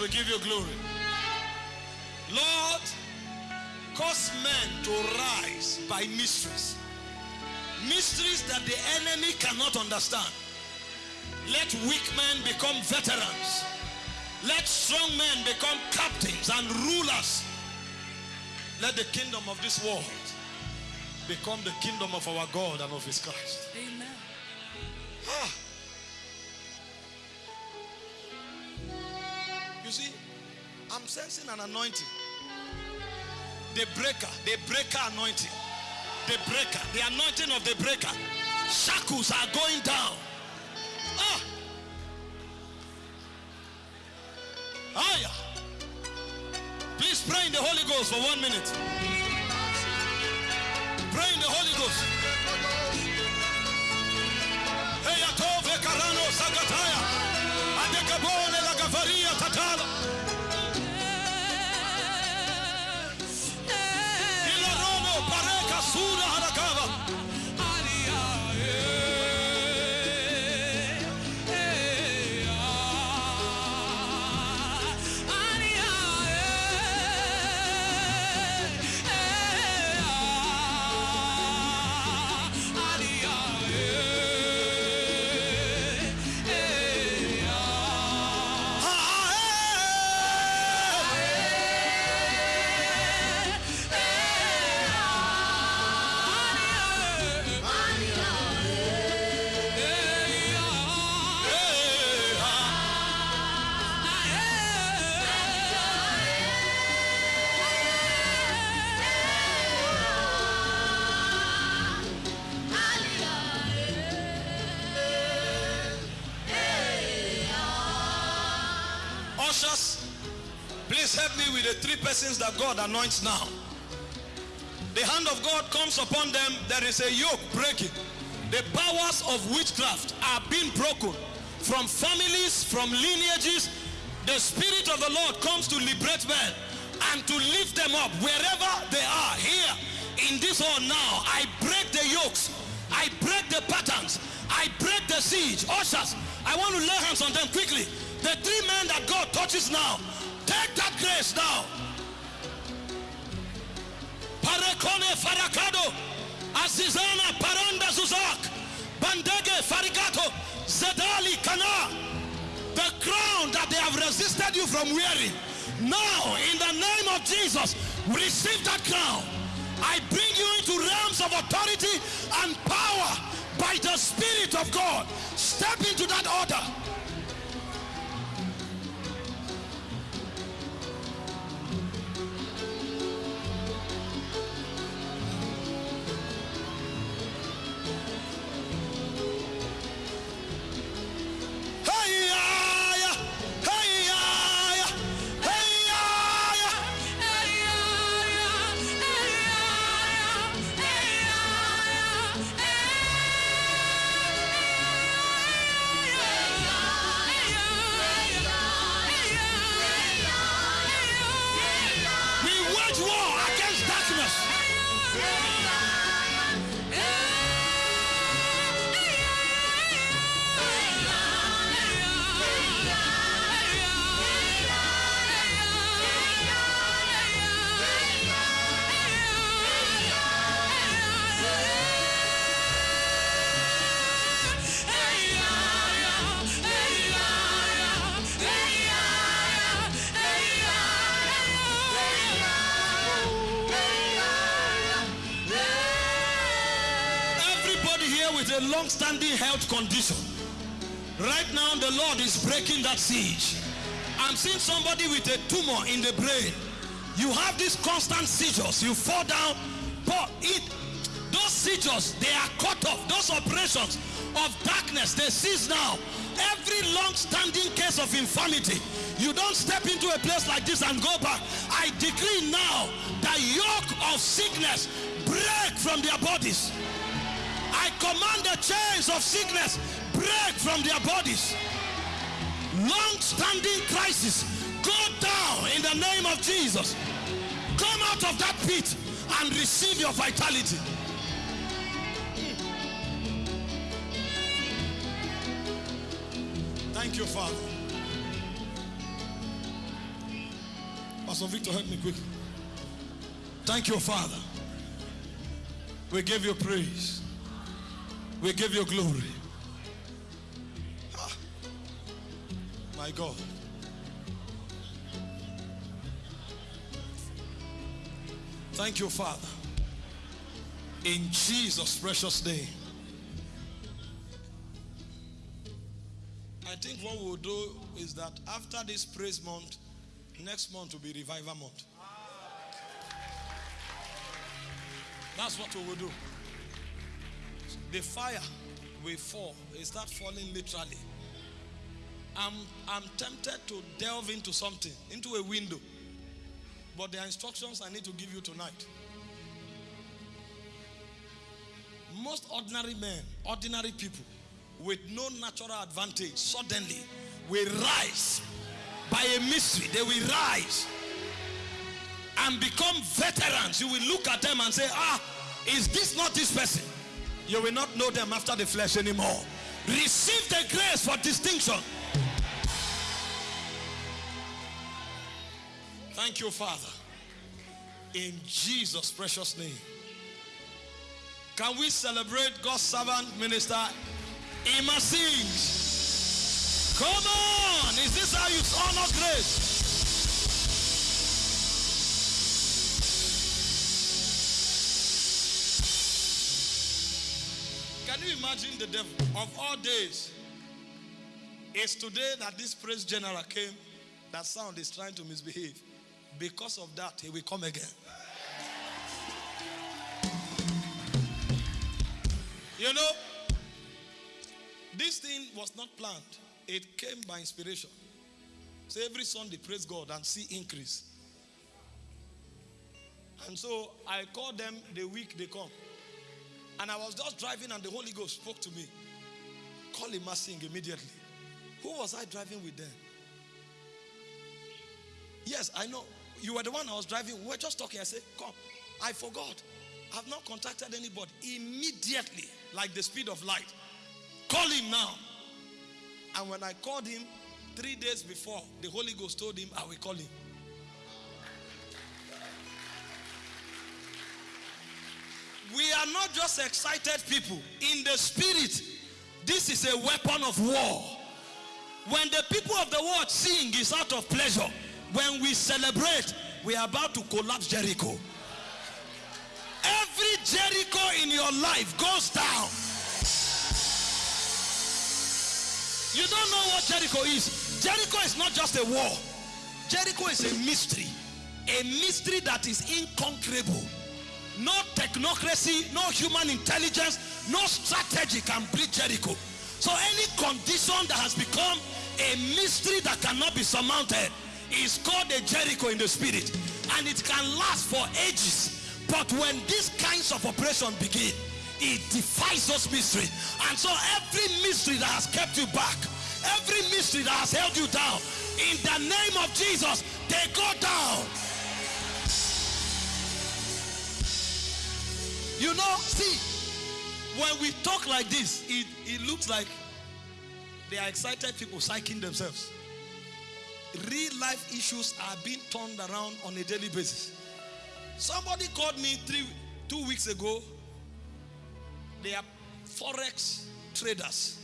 we give you glory. Lord, cause men to rise by mysteries. Mysteries that the enemy cannot understand. Let weak men become veterans. Let strong men become captains and rulers. Let the kingdom of this world become the kingdom of our God and of his Christ. Amen. Ah. You see, I'm sensing an anointing. The breaker, the breaker anointing. The breaker, the anointing of the breaker. Shackles are going down. Ah. Aya. Please pray in the Holy Ghost for one minute. Pray in the Holy Ghost. Hey, Atove Karano Sagataya. Adekabone Varia Tatala. Persons that God anoints now. The hand of God comes upon them. There is a yoke breaking. The powers of witchcraft are being broken from families, from lineages. The Spirit of the Lord comes to liberate men and to lift them up wherever they are. Here in this hall now, I break the yokes, I break the patterns, I break the siege. Ushers, I want to lay hands on them quickly. The three men that God touches now, take that grace now. Farakado, Azizana Paranda Zuzak, Bandege Farigato, Zedali Kana. The crown that they have resisted you from wearing. Now, in the name of Jesus, receive that crown. I bring you into realms of authority and power by the Spirit of God. Step into that order. Long-standing health condition. Right now, the Lord is breaking that siege. I'm seeing somebody with a tumor in the brain. You have these constant seizures. You fall down, but it those seizures they are cut off. Those operations of darkness they cease now. Every long-standing case of infirmity, you don't step into a place like this and go back. I decree now the yoke of sickness break from their bodies. I command the chains of sickness break from their bodies. Long-standing crisis go down in the name of Jesus. Come out of that pit and receive your vitality. Thank you, Father. Pastor Victor, help me quickly. Thank you, Father. We give you praise. We give you glory. Ah, my God. Thank you, Father. In Jesus' precious name. I think what we'll do is that after this praise month, next month will be revival month. That's what we will do. The fire will fall. It start falling literally. I'm, I'm tempted to delve into something, into a window. But there are instructions I need to give you tonight. Most ordinary men, ordinary people, with no natural advantage, suddenly will rise by a mystery. They will rise and become veterans. You will look at them and say, Ah, is this not this person? You will not know them after the flesh anymore. Receive the grace for distinction. Thank you, Father. In Jesus' precious name. Can we celebrate God's servant minister Ima sings. Come on. Is this how you honor grace? Can you imagine the devil of all days? It's today that this praise general came that sound is trying to misbehave. Because of that, he will come again. You know, this thing was not planned. It came by inspiration. So every Sunday, praise God and see increase. And so I call them the week they come. And I was just driving and the Holy Ghost spoke to me. Call him sing immediately. Who was I driving with then? Yes, I know. You were the one I was driving. We were just talking. I said, Come. I forgot. I've not contacted anybody. Immediately, like the speed of light. Call him now. And when I called him three days before, the Holy Ghost told him, I will call him. We are not just excited people. In the spirit, this is a weapon of war. When the people of the world sing is out of pleasure. When we celebrate, we are about to collapse Jericho. Every Jericho in your life goes down. You don't know what Jericho is. Jericho is not just a war. Jericho is a mystery. A mystery that is inconquerable. No technocracy, no human intelligence, no strategy can breach Jericho. So any condition that has become a mystery that cannot be surmounted is called a Jericho in the spirit. And it can last for ages. But when these kinds of operation begin, it defies those mysteries. And so every mystery that has kept you back, every mystery that has held you down, in the name of Jesus, they go down. You know, see, when we talk like this, it, it looks like they are excited people psyching themselves. Real life issues are being turned around on a daily basis. Somebody called me three, two weeks ago. They are forex traders,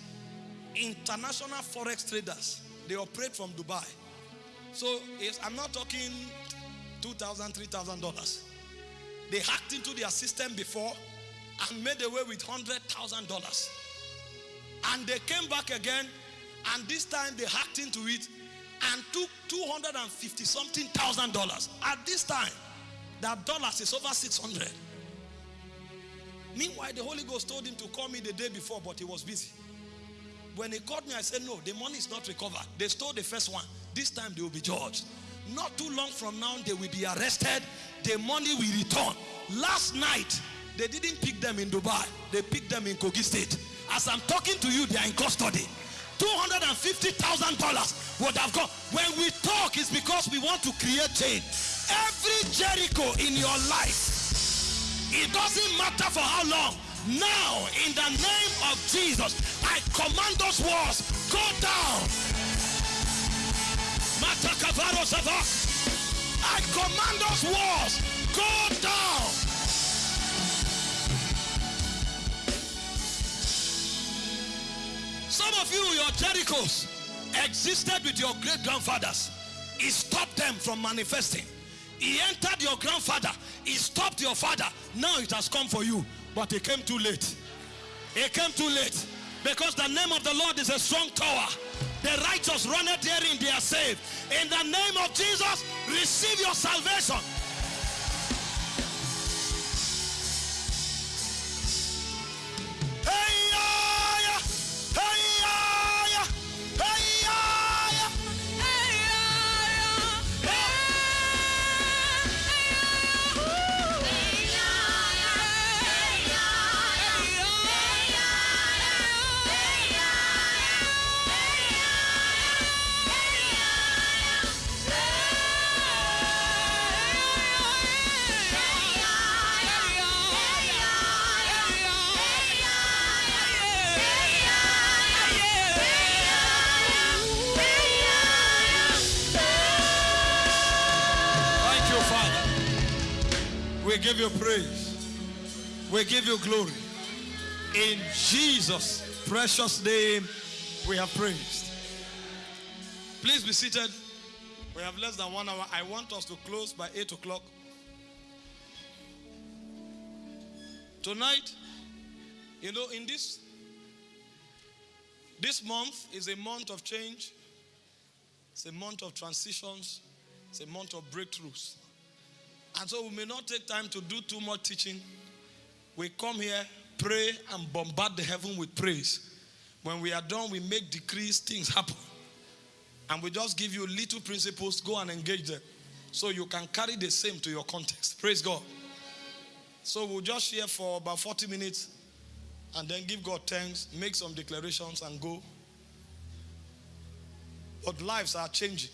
international forex traders. They operate from Dubai. So if I'm not talking $2,000, $3,000. They hacked into their system before and made away with $100,000. And they came back again, and this time they hacked into it and took 250 something thousand dollars. At this time, that dollars is over 600. Meanwhile, the Holy Ghost told him to call me the day before, but he was busy. When he called me, I said, No, the money is not recovered. They stole the first one. This time they will be judged. Not too long from now, they will be arrested. The money will return. Last night, they didn't pick them in Dubai, they picked them in Kogi State. As I'm talking to you, they are in custody. $250,000 would have gone. When we talk, it's because we want to create change. Every Jericho in your life, it doesn't matter for how long. Now, in the name of Jesus, I command those walls Go down. I command those walls. Go down. Some of you, your Jerichos existed with your great grandfathers. He stopped them from manifesting. He entered your grandfather. He stopped your father. Now it has come for you. But it came too late. It came too late. Because the name of the Lord is a strong tower. The righteous run it therein, they are saved. In the name of Jesus, receive your salvation. We give you praise. We give you glory. In Jesus' precious name, we have praised. Please be seated. We have less than one hour. I want us to close by 8 o'clock. Tonight, you know, in this this month is a month of change. It's a month of transitions. It's a month of breakthroughs. And so we may not take time to do too much teaching. We come here, pray, and bombard the heaven with praise. When we are done, we make decrees, things happen. And we just give you little principles, go and engage them. So you can carry the same to your context. Praise God. So we'll just share for about 40 minutes and then give God thanks, make some declarations, and go. But lives are changing.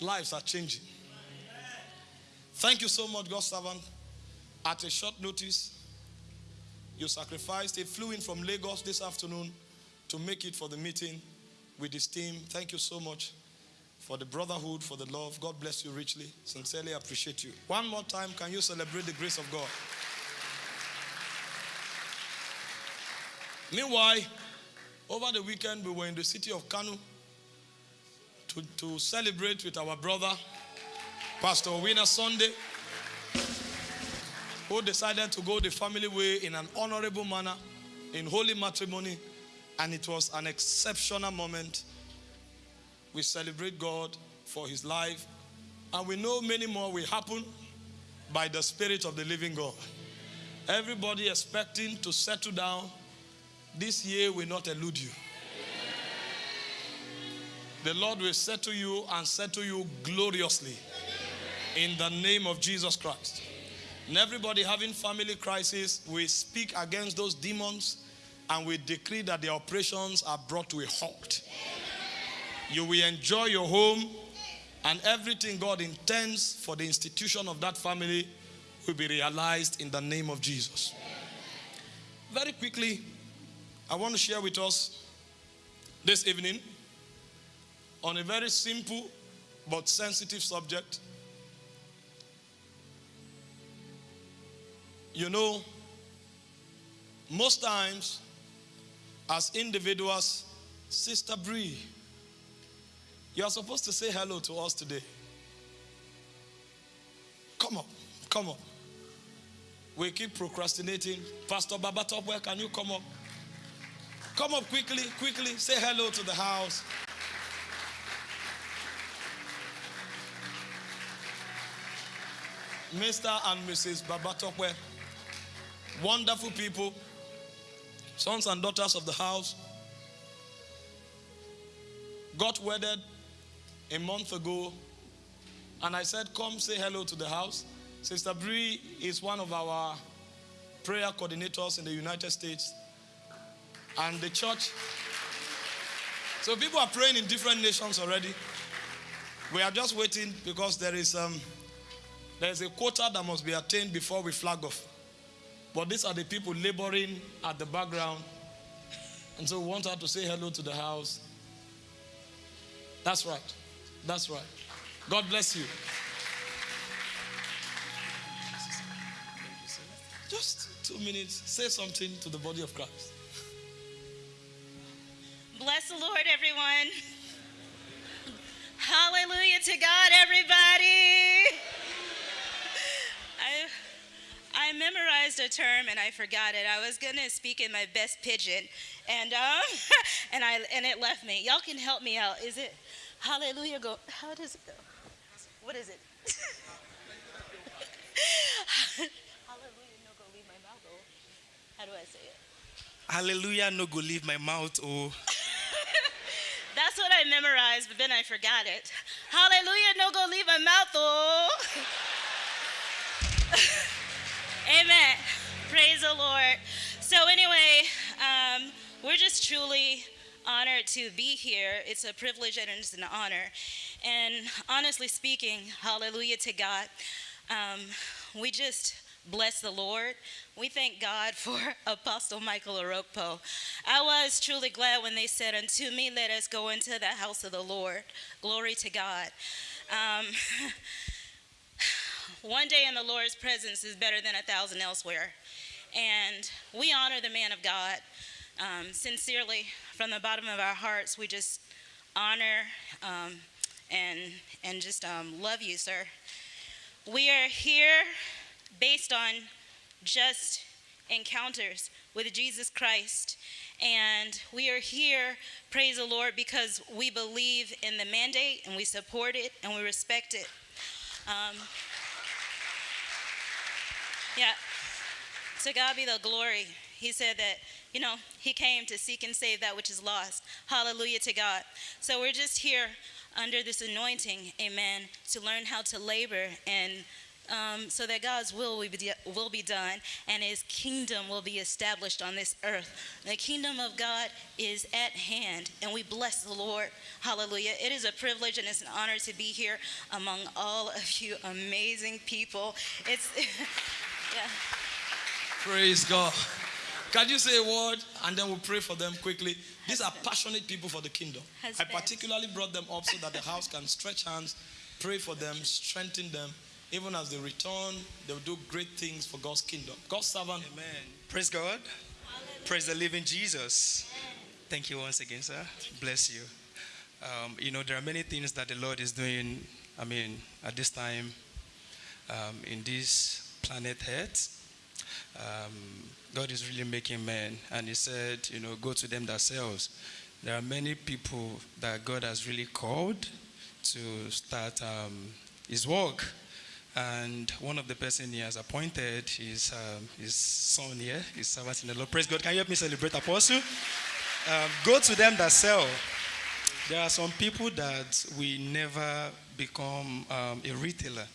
Lives are changing. Thank you so much, God's servant. At a short notice, you sacrificed. He flew in from Lagos this afternoon to make it for the meeting with his team. Thank you so much for the brotherhood, for the love. God bless you richly. Sincerely appreciate you. One more time, can you celebrate the grace of God? Meanwhile, over the weekend, we were in the city of Kano to, to celebrate with our brother Pastor Winner Sunday, who decided to go the family way in an honorable manner, in holy matrimony, and it was an exceptional moment. We celebrate God for his life, and we know many more will happen by the Spirit of the living God. Everybody expecting to settle down this year will not elude you. The Lord will settle you and settle you gloriously in the name of Jesus Christ. And everybody having family crisis, we speak against those demons and we decree that the operations are brought to a halt. You will enjoy your home and everything God intends for the institution of that family will be realized in the name of Jesus. Very quickly, I want to share with us this evening on a very simple but sensitive subject You know, most times as individuals, Sister Bree, you are supposed to say hello to us today. Come up, come up. We keep procrastinating. Pastor Babatope, can you come up? Come up quickly, quickly. Say hello to the house. Mr. and Mrs. Babatope. Wonderful people, sons and daughters of the house. Got wedded a month ago, and I said, Come say hello to the house. Sister Bree is one of our prayer coordinators in the United States. And the church. So people are praying in different nations already. We are just waiting because there is um, there is a quota that must be attained before we flag off. But these are the people laboring at the background. And so we want her to say hello to the house. That's right. That's right. God bless you. Just two minutes. Say something to the body of Christ. Bless the Lord, everyone. Hallelujah to God, everybody. I, memorized a term and I forgot it. I was gonna speak in my best pidgin, and um, and I and it left me. Y'all can help me out. Is it Hallelujah? Go. How does it go? What is it? Hallelujah, no go leave my mouth. Oh, how do I say it? Hallelujah, no go leave my mouth. Oh. That's what I memorized, but then I forgot it. Hallelujah, no go leave my mouth. Oh. Amen. Praise the Lord. So, anyway, um, we're just truly honored to be here. It's a privilege and it's an honor. And honestly speaking, hallelujah to God. Um, we just bless the Lord. We thank God for Apostle Michael Orokpo. I was truly glad when they said, Unto me, let us go into the house of the Lord. Glory to God. Um, one day in the Lord's presence is better than a thousand elsewhere. And we honor the man of God. Um, sincerely, from the bottom of our hearts, we just honor um, and, and just um, love you, sir. We are here based on just encounters with Jesus Christ. And we are here, praise the Lord, because we believe in the mandate and we support it and we respect it. Um, yeah, to God be the glory. He said that, you know, He came to seek and save that which is lost. Hallelujah to God. So we're just here under this anointing, amen, to learn how to labor and um, so that God's will will be, will be done and his kingdom will be established on this earth. The kingdom of God is at hand, and we bless the Lord. Hallelujah. It is a privilege and it's an honor to be here among all of you amazing people. It's, yeah. Praise God. Can you say a word and then we'll pray for them quickly? These are passionate people for the kingdom. I particularly brought them up so that the house can stretch hands, pray for them, strengthen them. Even as they return, they'll do great things for God's kingdom. God's servant. Amen. Praise God. Hallelujah. Praise the living Jesus. Thank you once again, sir. Bless you. Um, you know, there are many things that the Lord is doing, I mean, at this time um, in this planet Earth. Um, God is really making men. And He said, you know, go to them themselves. There are many people that God has really called to start um, His work. And one of the person he has appointed is um, his son here, his servant in the Lord. Praise God. Can you help me celebrate Apostle? Um, go to them that sell. There are some people that we never become um, a retailer.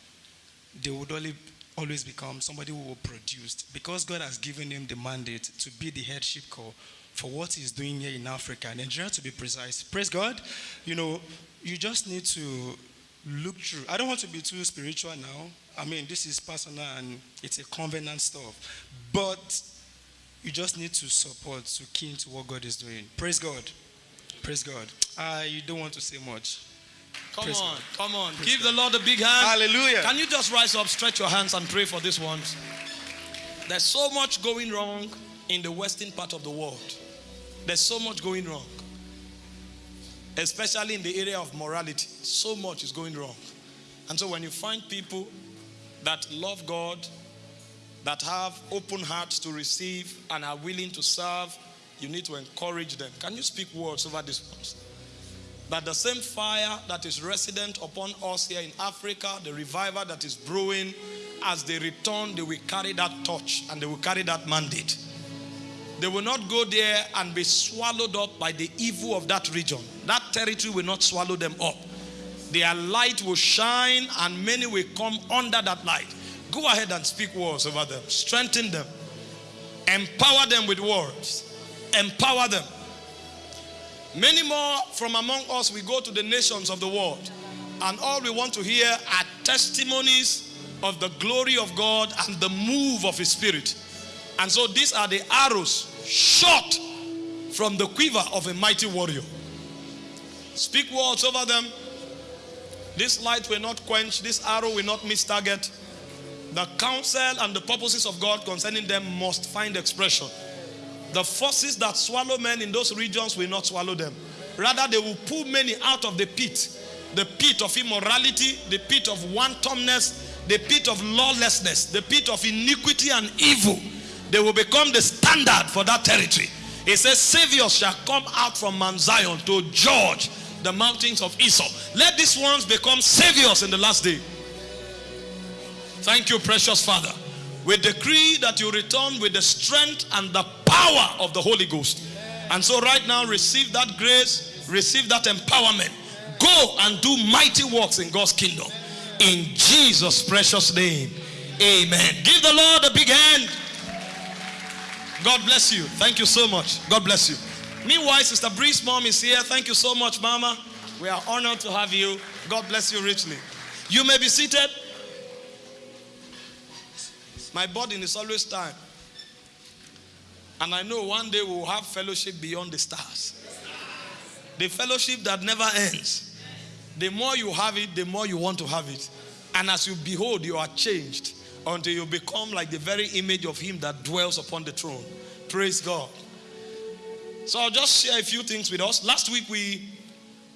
They would only always become somebody who will produce because God has given him the mandate to be the headship core for what he's doing here in Africa, Nigeria to be precise. Praise God. You know, you just need to look through. I don't want to be too spiritual now. I mean, this is personal and it's a covenant stuff. But you just need to support, to key into what God is doing. Praise God. Praise God. I don't want to say much. Come Praise on, God. come on. Praise Give God. the Lord a big hand. Hallelujah. Can you just rise up, stretch your hands, and pray for this ones? There's so much going wrong in the western part of the world. There's so much going wrong especially in the area of morality. So much is going wrong. And so when you find people that love God, that have open hearts to receive and are willing to serve, you need to encourage them. Can you speak words over this ones? That the same fire that is resident upon us here in Africa, the revival that is brewing, as they return, they will carry that torch and they will carry that mandate. They will not go there and be swallowed up by the evil of that region. That territory will not swallow them up. Their light will shine and many will come under that light. Go ahead and speak words over them. Strengthen them. Empower them with words. Empower them. Many more from among us, we go to the nations of the world. And all we want to hear are testimonies of the glory of God and the move of His Spirit. And so these are the arrows shot from the quiver of a mighty warrior. Speak words over them. This light will not quench, this arrow will not miss target. The counsel and the purposes of God concerning them must find expression. The forces that swallow men in those regions will not swallow them. Rather, they will pull many out of the pit the pit of immorality, the pit of wantonness, the pit of lawlessness, the pit of iniquity and evil. They will become the standard for that territory. It says, Saviors shall come out from Mount Zion to judge the mountains of Esau. Let these ones become saviors in the last day. Thank you, precious Father. We decree that you return with the strength and the power of the Holy Ghost. And so, right now, receive that grace, receive that empowerment. Go and do mighty works in God's kingdom. In Jesus' precious name. Amen. Give the Lord a big hand. God bless you. Thank you so much. God bless you. Meanwhile, Sister Bree's mom is here. Thank you so much, Mama. We are honored to have you. God bless you richly. You may be seated. My burden is always time. And I know one day we'll have fellowship beyond the stars. The fellowship that never ends. The more you have it, the more you want to have it. And as you behold, you are changed until you become like the very image of Him that dwells upon the throne. Praise God. So I'll just share a few things with us. Last week we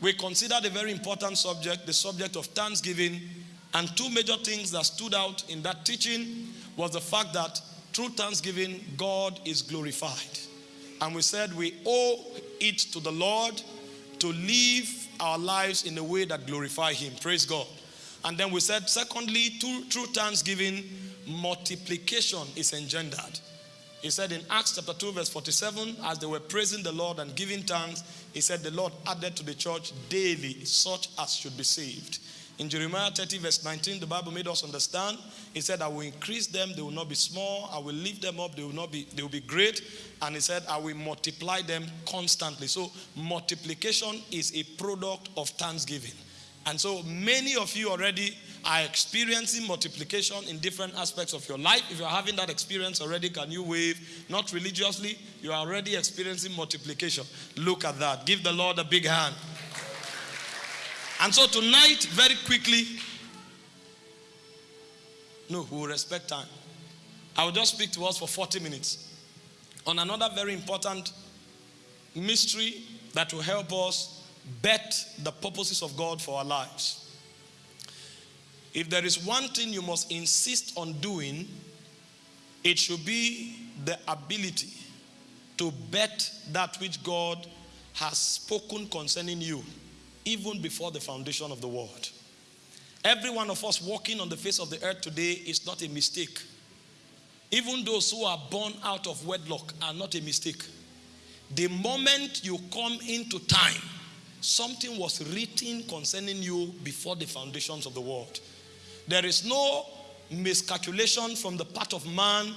we considered a very important subject, the subject of thanksgiving, and two major things that stood out in that teaching was the fact that through thanksgiving God is glorified. And we said we owe it to the Lord to live our lives in a way that glorify him. Praise God. And then we said, secondly, through, through thanksgiving, multiplication is engendered. He said in Acts chapter 2, verse 47, as they were praising the Lord and giving thanks, he said, The Lord added to the church daily such as should be saved. In Jeremiah 30, verse 19, the Bible made us understand. He said, I will increase them, they will not be small. I will lift them up, they will not be, they will be great. And he said, I will multiply them constantly. So multiplication is a product of thanksgiving. And so many of you already are experiencing multiplication in different aspects of your life. If you're having that experience already, can you wave? Not religiously, you are already experiencing multiplication. Look at that. Give the Lord a big hand. And so tonight, very quickly, no, we will respect time. I will just speak to us for 40 minutes on another very important mystery that will help us bet the purposes of God for our lives. If there is one thing you must insist on doing, it should be the ability to bet that which God has spoken concerning you, even before the foundation of the world. Every one of us walking on the face of the earth today is not a mistake. Even those who are born out of wedlock are not a mistake. The moment you come into time, something was written concerning you before the foundations of the world. There is no miscalculation from the part of man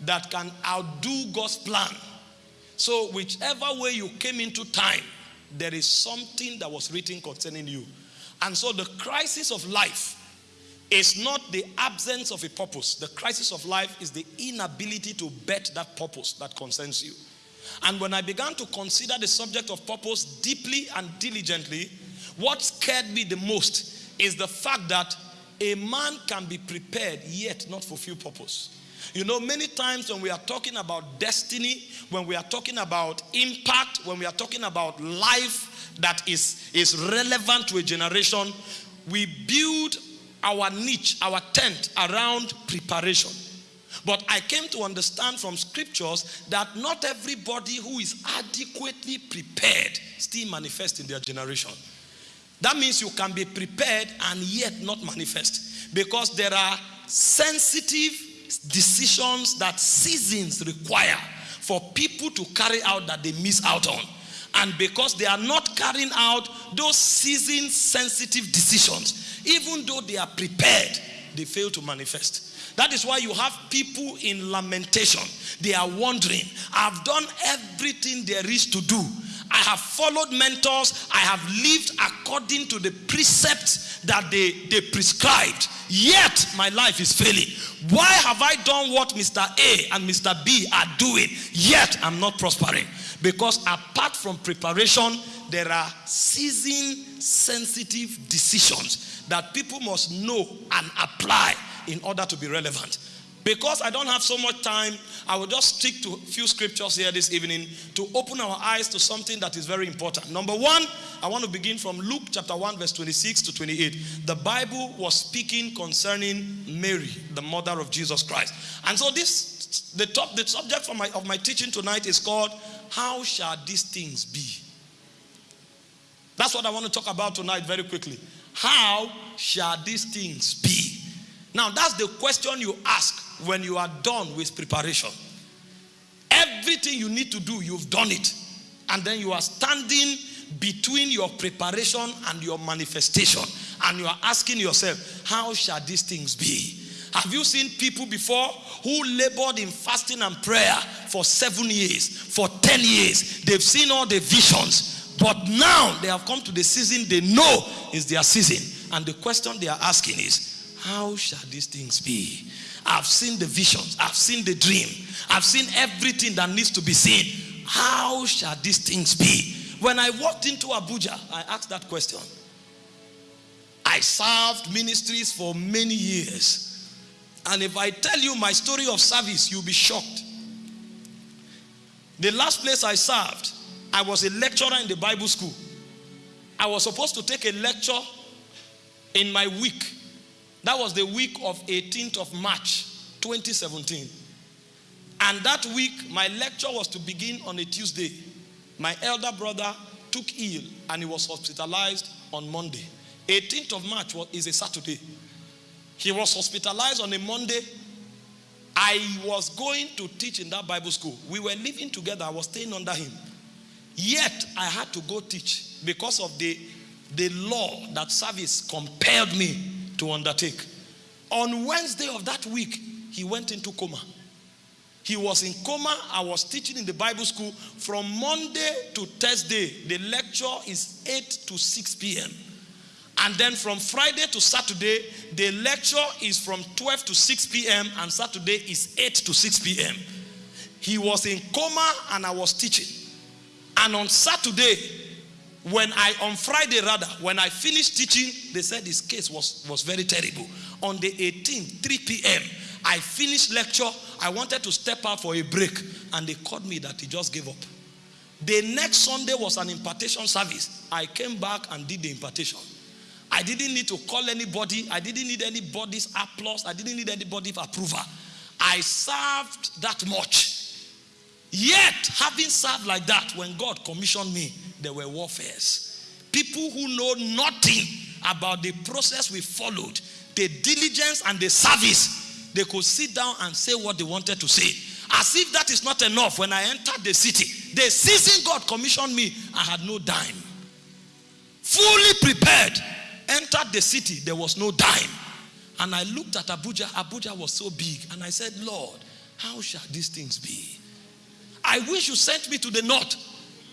that can outdo God's plan. So, whichever way you came into time, there is something that was written concerning you. And so, the crisis of life is not the absence of a purpose. The crisis of life is the inability to bet that purpose that concerns you. And when I began to consider the subject of purpose deeply and diligently, what scared me the most is the fact that a man can be prepared yet not fulfill purpose. You know, many times when we are talking about destiny, when we are talking about impact, when we are talking about life that is, is relevant to a generation, we build our niche, our tent around preparation. But I came to understand from scriptures that not everybody who is adequately prepared still manifests in their generation. That means you can be prepared and yet not manifest because there are sensitive decisions that seasons require for people to carry out that they miss out on. And because they are not carrying out those season sensitive decisions, even though they are prepared, they fail to manifest. That is why you have people in lamentation. They are wondering, I've done everything there is to do I have followed mentors. I have lived according to the precepts that they, they prescribed. Yet my life is failing. Why have I done what Mr. A and Mr. B are doing? Yet I'm not prospering. Because apart from preparation, there are season sensitive decisions that people must know and apply in order to be relevant. Because I don't have so much time, I will just stick to a few scriptures here this evening to open our eyes to something that is very important. Number one, I want to begin from Luke chapter 1, verse 26 to 28. The Bible was speaking concerning Mary, the mother of Jesus Christ. And so this the top the subject for my, of my teaching tonight is called How Shall These Things Be? That's what I want to talk about tonight very quickly. How shall these things be? Now, that's the question you ask when you are done with preparation. Everything you need to do, you've done it. And then you are standing between your preparation and your manifestation. And you are asking yourself, how shall these things be? Have you seen people before who labored in fasting and prayer for seven years, for 10 years? They've seen all the visions. But now they have come to the season they know is their season. And the question they are asking is, how shall these things be? I've seen the visions. I've seen the dream. I've seen everything that needs to be seen. How shall these things be? When I walked into Abuja, I asked that question. I served ministries for many years. And if I tell you my story of service, you'll be shocked. The last place I served, I was a lecturer in the Bible school. I was supposed to take a lecture in my week that was the week of 18th of March 2017. And that week, my lecture was to begin on a Tuesday. My elder brother took ill and he was hospitalized on Monday. 18th of March is a Saturday. He was hospitalized on a Monday. I was going to teach in that Bible school. We were living together. I was staying under him. Yet, I had to go teach because of the, the law that service compelled me to undertake. On Wednesday of that week, he went into coma. He was in coma. I was teaching in the Bible school from Monday to Thursday. The lecture is 8 to 6 p.m. And then from Friday to Saturday, the lecture is from 12 to 6 p.m. and Saturday is 8 to 6 p.m. He was in coma and I was teaching. And on Saturday, when I, on Friday rather, when I finished teaching, they said his case was, was very terrible. On the 18th, 3 p.m., I finished lecture. I wanted to step out for a break, and they called me that he just gave up. The next Sunday was an impartation service. I came back and did the impartation. I didn't need to call anybody. I didn't need anybody's applause. I didn't need anybody's approval. I served that much. Yet, having served like that, when God commissioned me, there were warfares. People who know nothing about the process we followed, the diligence and the service, they could sit down and say what they wanted to say. As if that is not enough, when I entered the city, the season God commissioned me, I had no dime. Fully prepared, entered the city, there was no dime. And I looked at Abuja, Abuja was so big, and I said, Lord, how shall these things be? I wish you sent me to the north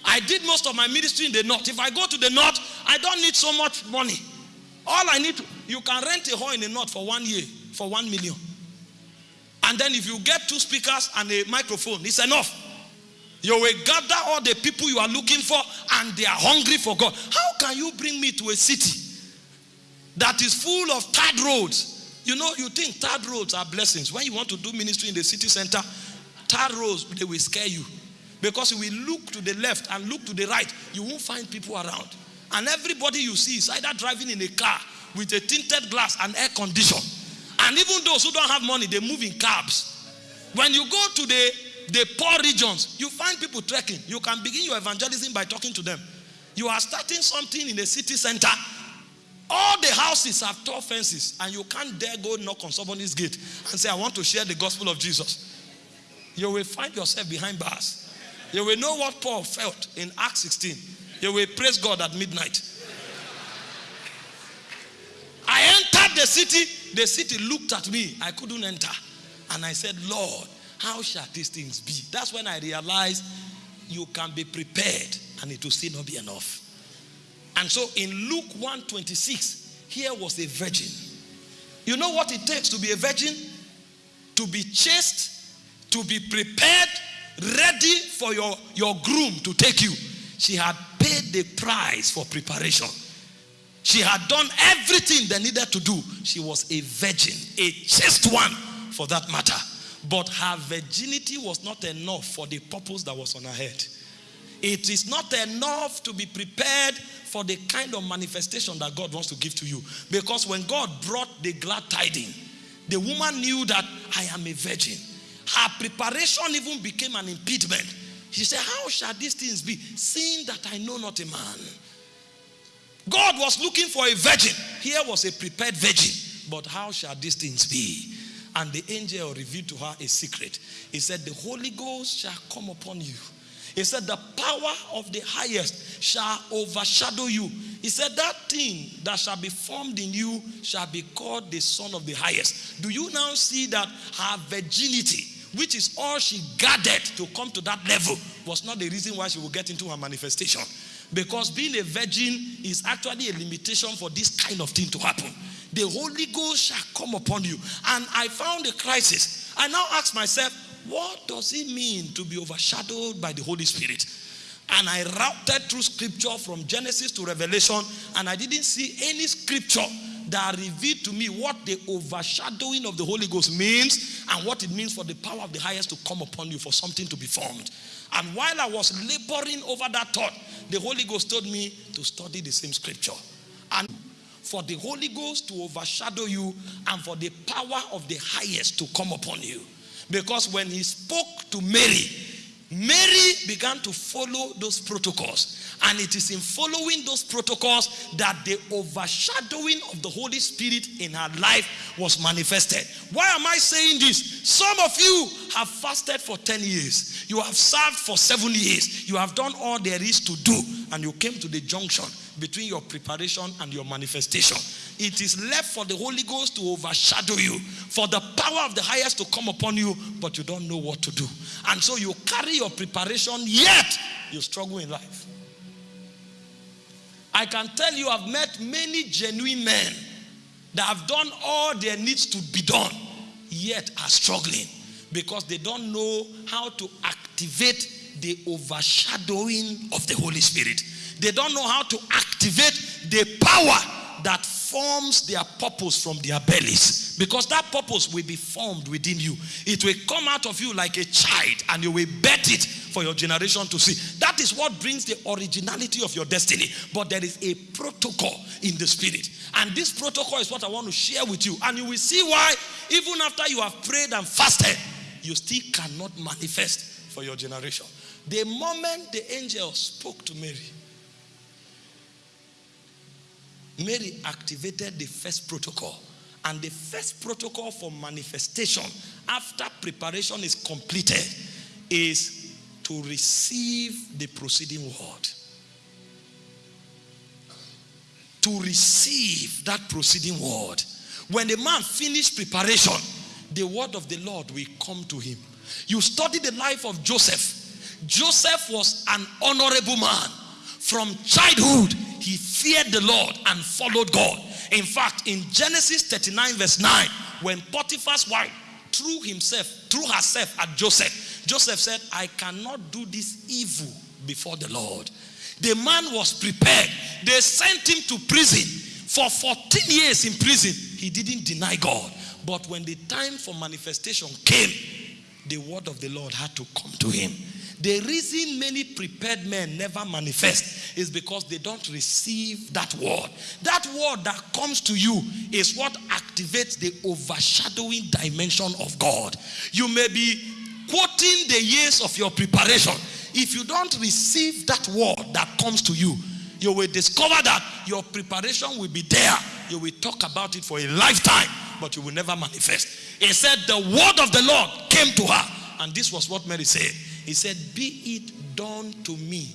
I did most of my ministry in the north. If I go to the north, I don't need so much money. All I need you can rent a hall in the north for one year, for one million. And then if you get two speakers and a microphone, it's enough. You will gather all the people you are looking for and they are hungry for God. How can you bring me to a city that is full of third roads? You know, you think third roads are blessings. When you want to do ministry in the city center, third roads, they will scare you. Because if we look to the left and look to the right, you won't find people around. And everybody you see is either driving in a car with a tinted glass and air condition. And even those who don't have money, they move in cabs. When you go to the, the poor regions, you find people trekking. You can begin your evangelism by talking to them. You are starting something in the city center. All the houses have tall fences, and you can't dare go knock on somebody's gate and say, I want to share the gospel of Jesus. You will find yourself behind bars. You will know what Paul felt in Acts 16. You will praise God at midnight. I entered the city. The city looked at me. I couldn't enter. And I said, Lord, how shall these things be? That's when I realized you can be prepared and it will still not be enough. And so in Luke 126, here was a virgin. You know what it takes to be a virgin? To be chaste, to be prepared, ready for your, your groom to take you. She had paid the price for preparation. She had done everything they needed to do. She was a virgin, a chaste one for that matter. But her virginity was not enough for the purpose that was on her head. It is not enough to be prepared for the kind of manifestation that God wants to give to you. Because when God brought the glad tiding, the woman knew that I am a virgin. Her preparation even became an impediment. She said, How shall these things be, seeing that I know not a man? God was looking for a virgin. Here was a prepared virgin. But how shall these things be? And the angel revealed to her a secret. He said, The Holy Ghost shall come upon you. He said, The power of the highest shall overshadow you. He said, That thing that shall be formed in you shall be called the Son of the highest. Do you now see that her virginity, which is all she gathered to come to that level, was not the reason why she will get into her manifestation? Because being a virgin is actually a limitation for this kind of thing to happen. The Holy Ghost shall come upon you. And I found a crisis. I now ask myself, what does it mean to be overshadowed by the Holy Spirit? And I routed through scripture from Genesis to Revelation, and I didn't see any scripture that revealed to me what the overshadowing of the Holy Ghost means and what it means for the power of the highest to come upon you for something to be formed. And while I was laboring over that thought, the Holy Ghost told me to study the same scripture. And for the Holy Ghost to overshadow you and for the power of the highest to come upon you. Because when he spoke to Mary, Mary began to follow those protocols. And it is in following those protocols that the overshadowing of the Holy Spirit in her life was manifested. Why am I saying this? Some of you have fasted for 10 years, you have served for seven years, you have done all there is to do, and you came to the junction between your preparation and your manifestation. It is left for the Holy Ghost to overshadow you, for the power of the highest to come upon you, but you don't know what to do. And so you carry your preparation, yet you struggle in life. I can tell you, I've met many genuine men that have done all there needs to be done, yet are struggling because they don't know how to activate the overshadowing of the Holy Spirit. They don't know how to activate the power that forms their purpose from their bellies. Because that purpose will be formed within you. It will come out of you like a child and you will bet it for your generation to see. That is what brings the originality of your destiny. But there is a protocol in the spirit. And this protocol is what I want to share with you. And you will see why, even after you have prayed and fasted, you still cannot manifest for your generation. The moment the angel spoke to Mary, Mary activated the first protocol. And the first protocol for manifestation after preparation is completed is to receive the proceeding word. To receive that proceeding word. When the man finished preparation, the word of the Lord will come to him. You study the life of Joseph. Joseph was an honorable man. From childhood, he feared the Lord and followed God. In fact, in Genesis 39, verse 9, when Potiphar's wife threw himself, threw herself at Joseph, Joseph said, I cannot do this evil before the Lord. The man was prepared. They sent him to prison. For 14 years in prison, he didn't deny God. But when the time for manifestation came, the word of the Lord had to come to him. The reason many prepared men never manifest is because they don't receive that word. That word that comes to you is what activates the overshadowing dimension of God. You may be quoting the years of your preparation. If you don't receive that word that comes to you, you will discover that your preparation will be there. You will talk about it for a lifetime, but you will never manifest. He said, The word of the Lord came to her. And this was what Mary said. He said, Be it done to me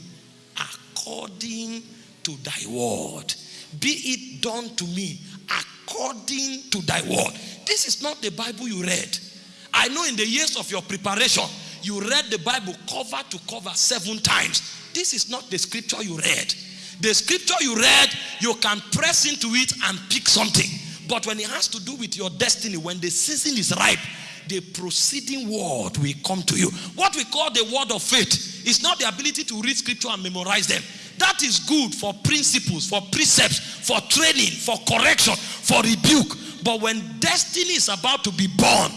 according to thy word. Be it done to me according to thy word. This is not the Bible you read. I know in the years of your preparation, you read the Bible cover to cover seven times. this is not the scripture you read. The scripture you read, you can press into it and pick something. But when it has to do with your destiny, when the season is ripe, the proceeding word will come to you. What we call the word of faith is not the ability to read scripture and memorize them. That is good for principles, for precepts, for training, for correction, for rebuke. But when destiny is about to be born,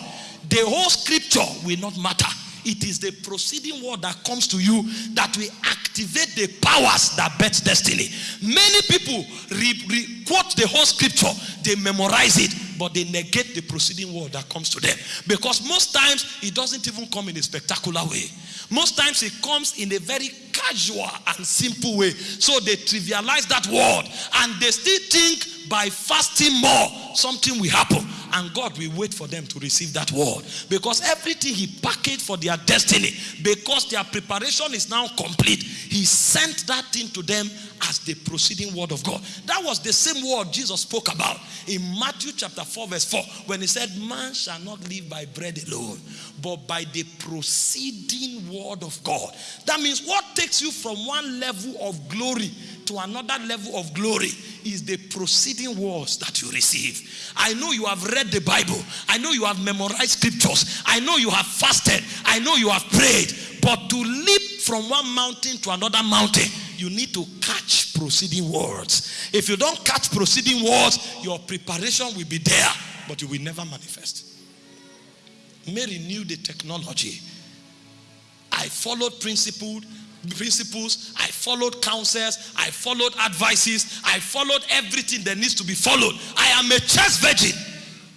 the whole scripture will not matter. It is the proceeding word that comes to you that will activate the powers that bet destiny. Many people re- re- quote the whole scripture, they memorize it, but they negate the proceeding word that comes to them. Because most times it doesn't even come in a spectacular way. Most times it comes in a very casual and simple way. So they trivialize that word and they still think by fasting more, something will happen. And God will wait for them to receive that word. Because everything He packaged for their destiny, because their preparation is now complete, He sent that thing to them as the proceeding word of God. That was the same word Jesus spoke about in Matthew chapter 4, verse 4, when He said, Man shall not live by bread alone, but by the proceeding word of God. That means what takes you from one level of glory to another level of glory is the proceeding words that you receive. I know you have read the Bible. I know you have memorized scriptures. I know you have fasted. I know you have prayed. But to leap from one mountain to another mountain, you need to catch proceeding words. If you don't catch proceeding words, your preparation will be there, but you will never manifest. Mary knew the technology. I followed principle, principles, I followed counsels, I followed advices, I followed everything that needs to be followed. I am a church virgin.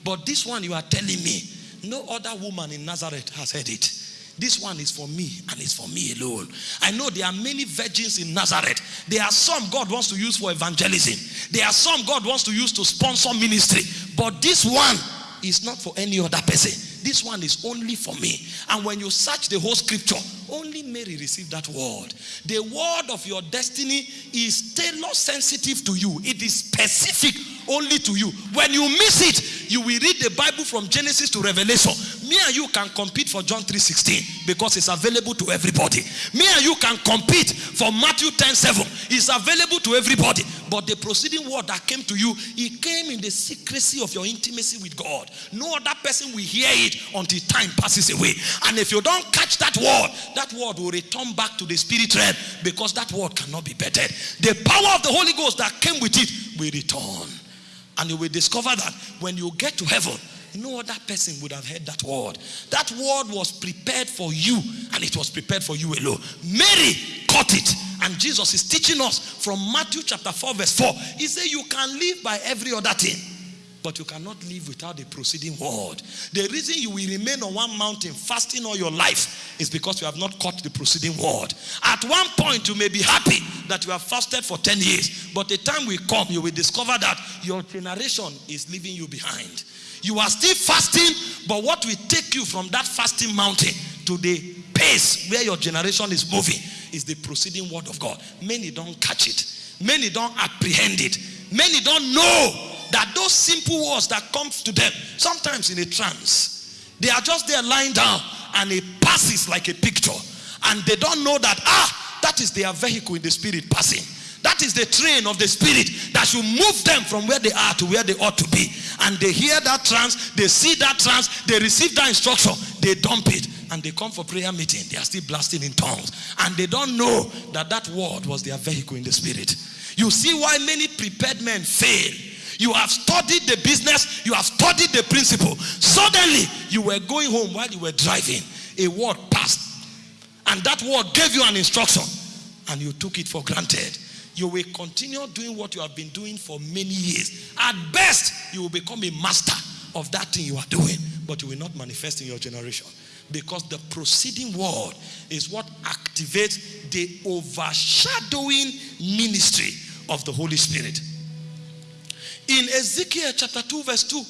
But this one you are telling me, no other woman in Nazareth has heard it. This one is for me and it's for me alone. I know there are many virgins in Nazareth. There are some God wants to use for evangelism. There are some God wants to use to sponsor ministry. But this one is not for any other person. This one is only for me. And when you search the whole scripture, only Mary received that word. The word of your destiny is tailor sensitive to you, it is specific only to you. When you miss it, you will read the Bible from Genesis to Revelation. Me and you can compete for John 3:16 because it's available to everybody. Me and you can compete for Matthew 10:7. It's available to everybody. But the proceeding word that came to you, it came in the secrecy of your intimacy with God. No other person will hear it until time passes away. And if you don't catch that word, that word will return back to the spirit realm because that word cannot be bettered. The power of the Holy Ghost that came with it will return. And you will discover that when you get to heaven, no other person would have heard that word. That word was prepared for you, and it was prepared for you alone. Mary caught it, and Jesus is teaching us from Matthew chapter 4, verse 4. He said, You can live by every other thing. But you cannot live without the proceeding word. The reason you will remain on one mountain fasting all your life is because you have not caught the proceeding word. At one point, you may be happy that you have fasted for 10 years, but the time will come, you will discover that your generation is leaving you behind. You are still fasting, but what will take you from that fasting mountain to the pace where your generation is moving is the proceeding word of God. Many don't catch it, many don't apprehend it, many don't know that those simple words that come to them, sometimes in a trance, they are just there lying down and it passes like a picture. And they don't know that, ah, that is their vehicle in the spirit passing. That is the train of the spirit that should move them from where they are to where they ought to be. And they hear that trance, they see that trance, they receive that instruction, they dump it, and they come for prayer meeting. They are still blasting in tongues. And they don't know that that word was their vehicle in the spirit. You see why many prepared men fail you have studied the business, you have studied the principle. Suddenly, you were going home while you were driving. A word passed, and that word gave you an instruction, and you took it for granted. You will continue doing what you have been doing for many years. At best, you will become a master of that thing you are doing, but you will not manifest in your generation because the proceeding word is what activates the overshadowing ministry of the Holy Spirit. In Ezekiel chapter 2, verse 2,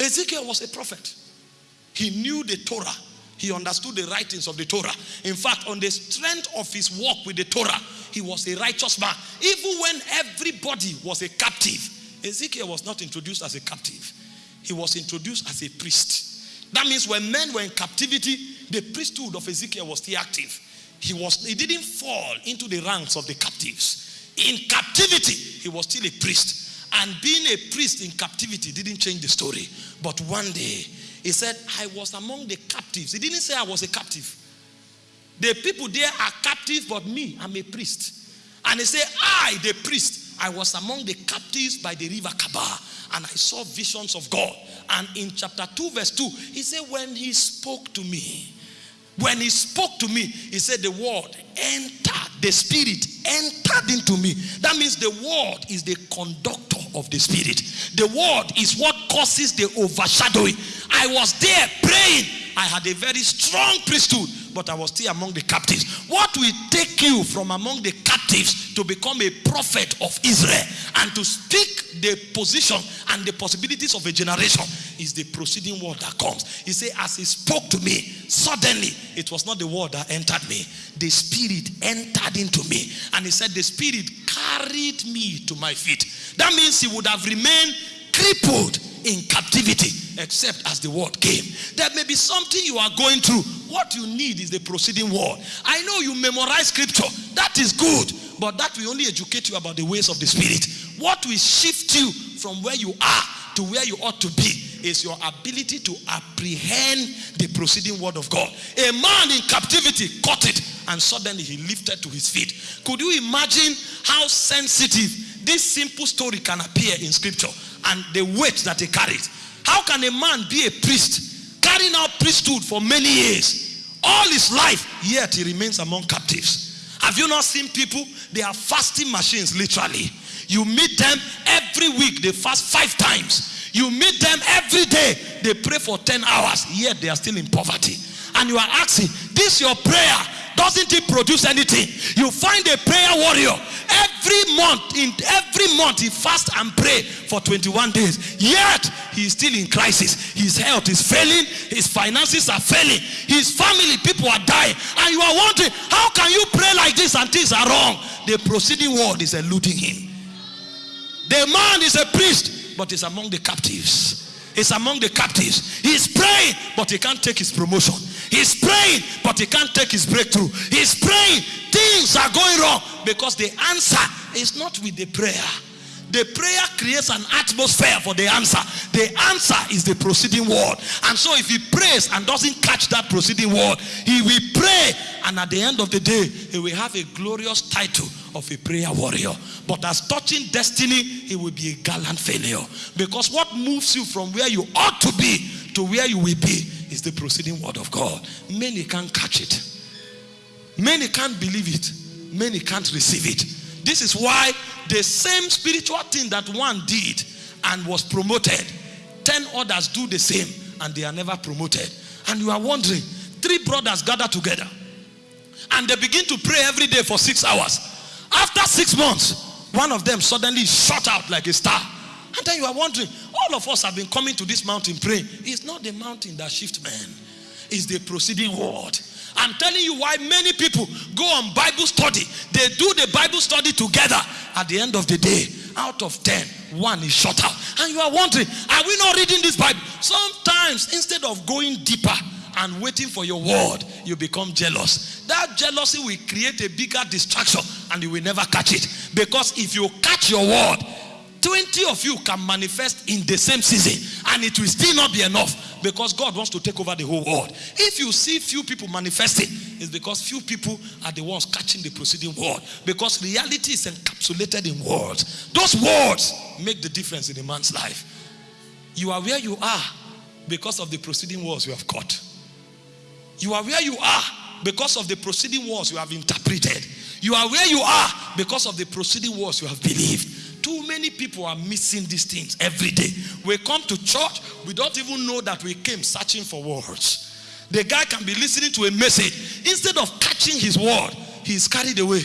Ezekiel was a prophet. He knew the Torah. He understood the writings of the Torah. In fact, on the strength of his walk with the Torah, he was a righteous man. Even when everybody was a captive, Ezekiel was not introduced as a captive. He was introduced as a priest. That means when men were in captivity, the priesthood of Ezekiel was still active. he was he didn't fall into the ranks of the captives. In captivity, he was still a priest. And being a priest in captivity didn't change the story. But one day, he said, I was among the captives. He didn't say I was a captive. The people there are captives, but me, I'm a priest. And he said, I, the priest, I was among the captives by the river Chebar, and I saw visions of God. And in chapter 2, verse 2, he said, When he spoke to me, when he spoke to me, he said, The word entered, the spirit entered into me. That means the word is the conductor of the spirit. The word is what causes the overshadowing. I was there praying. I had a very strong priesthood but I was still among the captives. What will take you from among the captives to become a prophet of Israel and to speak the position and the possibilities of a generation is the proceeding word that comes. He said, As he spoke to me, suddenly it was not the word that entered me, the spirit entered into me. And he said, The spirit carried me to my feet. That means he would have remained crippled in captivity except as the word came. There may be something you are going through. What you need is the proceeding word. I know you memorize scripture. That is good. But that will only educate you about the ways of the spirit. What will shift you from where you are to where you ought to be is your ability to apprehend the proceeding word of God. A man in captivity caught it and suddenly he lifted to his feet. Could you imagine how sensitive this simple story can appear in scripture and the weight that it carries? How can a man be a priest, carrying out priesthood for many years, all his life, yet he remains among captives? Have you not seen people? They are fasting machines, literally. You meet them every week, they fast five times. You meet them every day, they pray for 10 hours, yet they are still in poverty. And you are asking, This your prayer doesn't it produce anything? You find a prayer warrior every month, in every month he fast and pray for 21 days. Yet he is still in crisis. His health is failing, his finances are failing, his family, people are dying. And you are wondering, how can you pray like this and things are wrong? The proceeding word is eluding him. The man is a priest, but is among the captives. He's among the captives. He's praying, but he can't take his promotion. He's praying, but he can't take his breakthrough. He's praying, things are going wrong because the answer is not with the prayer. The prayer creates an atmosphere for the answer. The answer is the proceeding word. And so if he prays and doesn't catch that proceeding word, he will pray. And at the end of the day, he will have a glorious title of a prayer warrior. But as touching destiny, he will be a gallant failure. Because what moves you from where you ought to be to where you will be is the proceeding word of God. Many can't catch it. Many can't believe it. Many can't receive it. This is why the same spiritual thing that one did and was promoted, 10 others do the same and they are never promoted. And you are wondering, three brothers gather together and they begin to pray every day for six hours. After six months, one of them suddenly shot out like a star. And then you are wondering, all of us have been coming to this mountain praying. It's not the mountain that shifts men, it's the proceeding word. I'm telling you why many people go on Bible study. They do the Bible study together. At the end of the day, out of 10, one is shut out. And you are wondering, are we not reading this Bible? Sometimes, instead of going deeper and waiting for your word, you become jealous. That jealousy will create a bigger distraction and you will never catch it. Because if you catch your word, 20 of you can manifest in the same season and it will still not be enough because God wants to take over the whole world. If you see few people manifesting, it's because few people are the ones catching the proceeding word because reality is encapsulated in words. Those words make the difference in a man's life. You are where you are because of the proceeding words you have caught. You are where you are because of the proceeding words you have interpreted. You are where you are because of the proceeding words you have believed. Too many people are missing these things every day. We come to church, we don't even know that we came searching for words. The guy can be listening to a message. Instead of catching his word, he is carried away.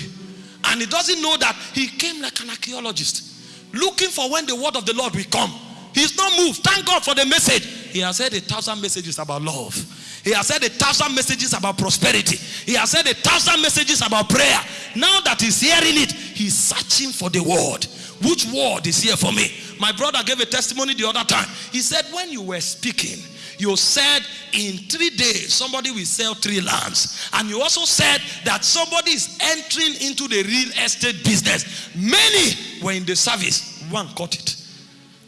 And he doesn't know that he came like an archaeologist, looking for when the word of the Lord will come. He's not moved. Thank God for the message. He has heard a thousand messages about love. He has said a thousand messages about prosperity. He has said a thousand messages about prayer. Now that he's hearing it, he's searching for the word. Which word is here for me? My brother gave a testimony the other time. He said, When you were speaking, you said in three days somebody will sell three lands. And you also said that somebody is entering into the real estate business. Many were in the service, one caught it.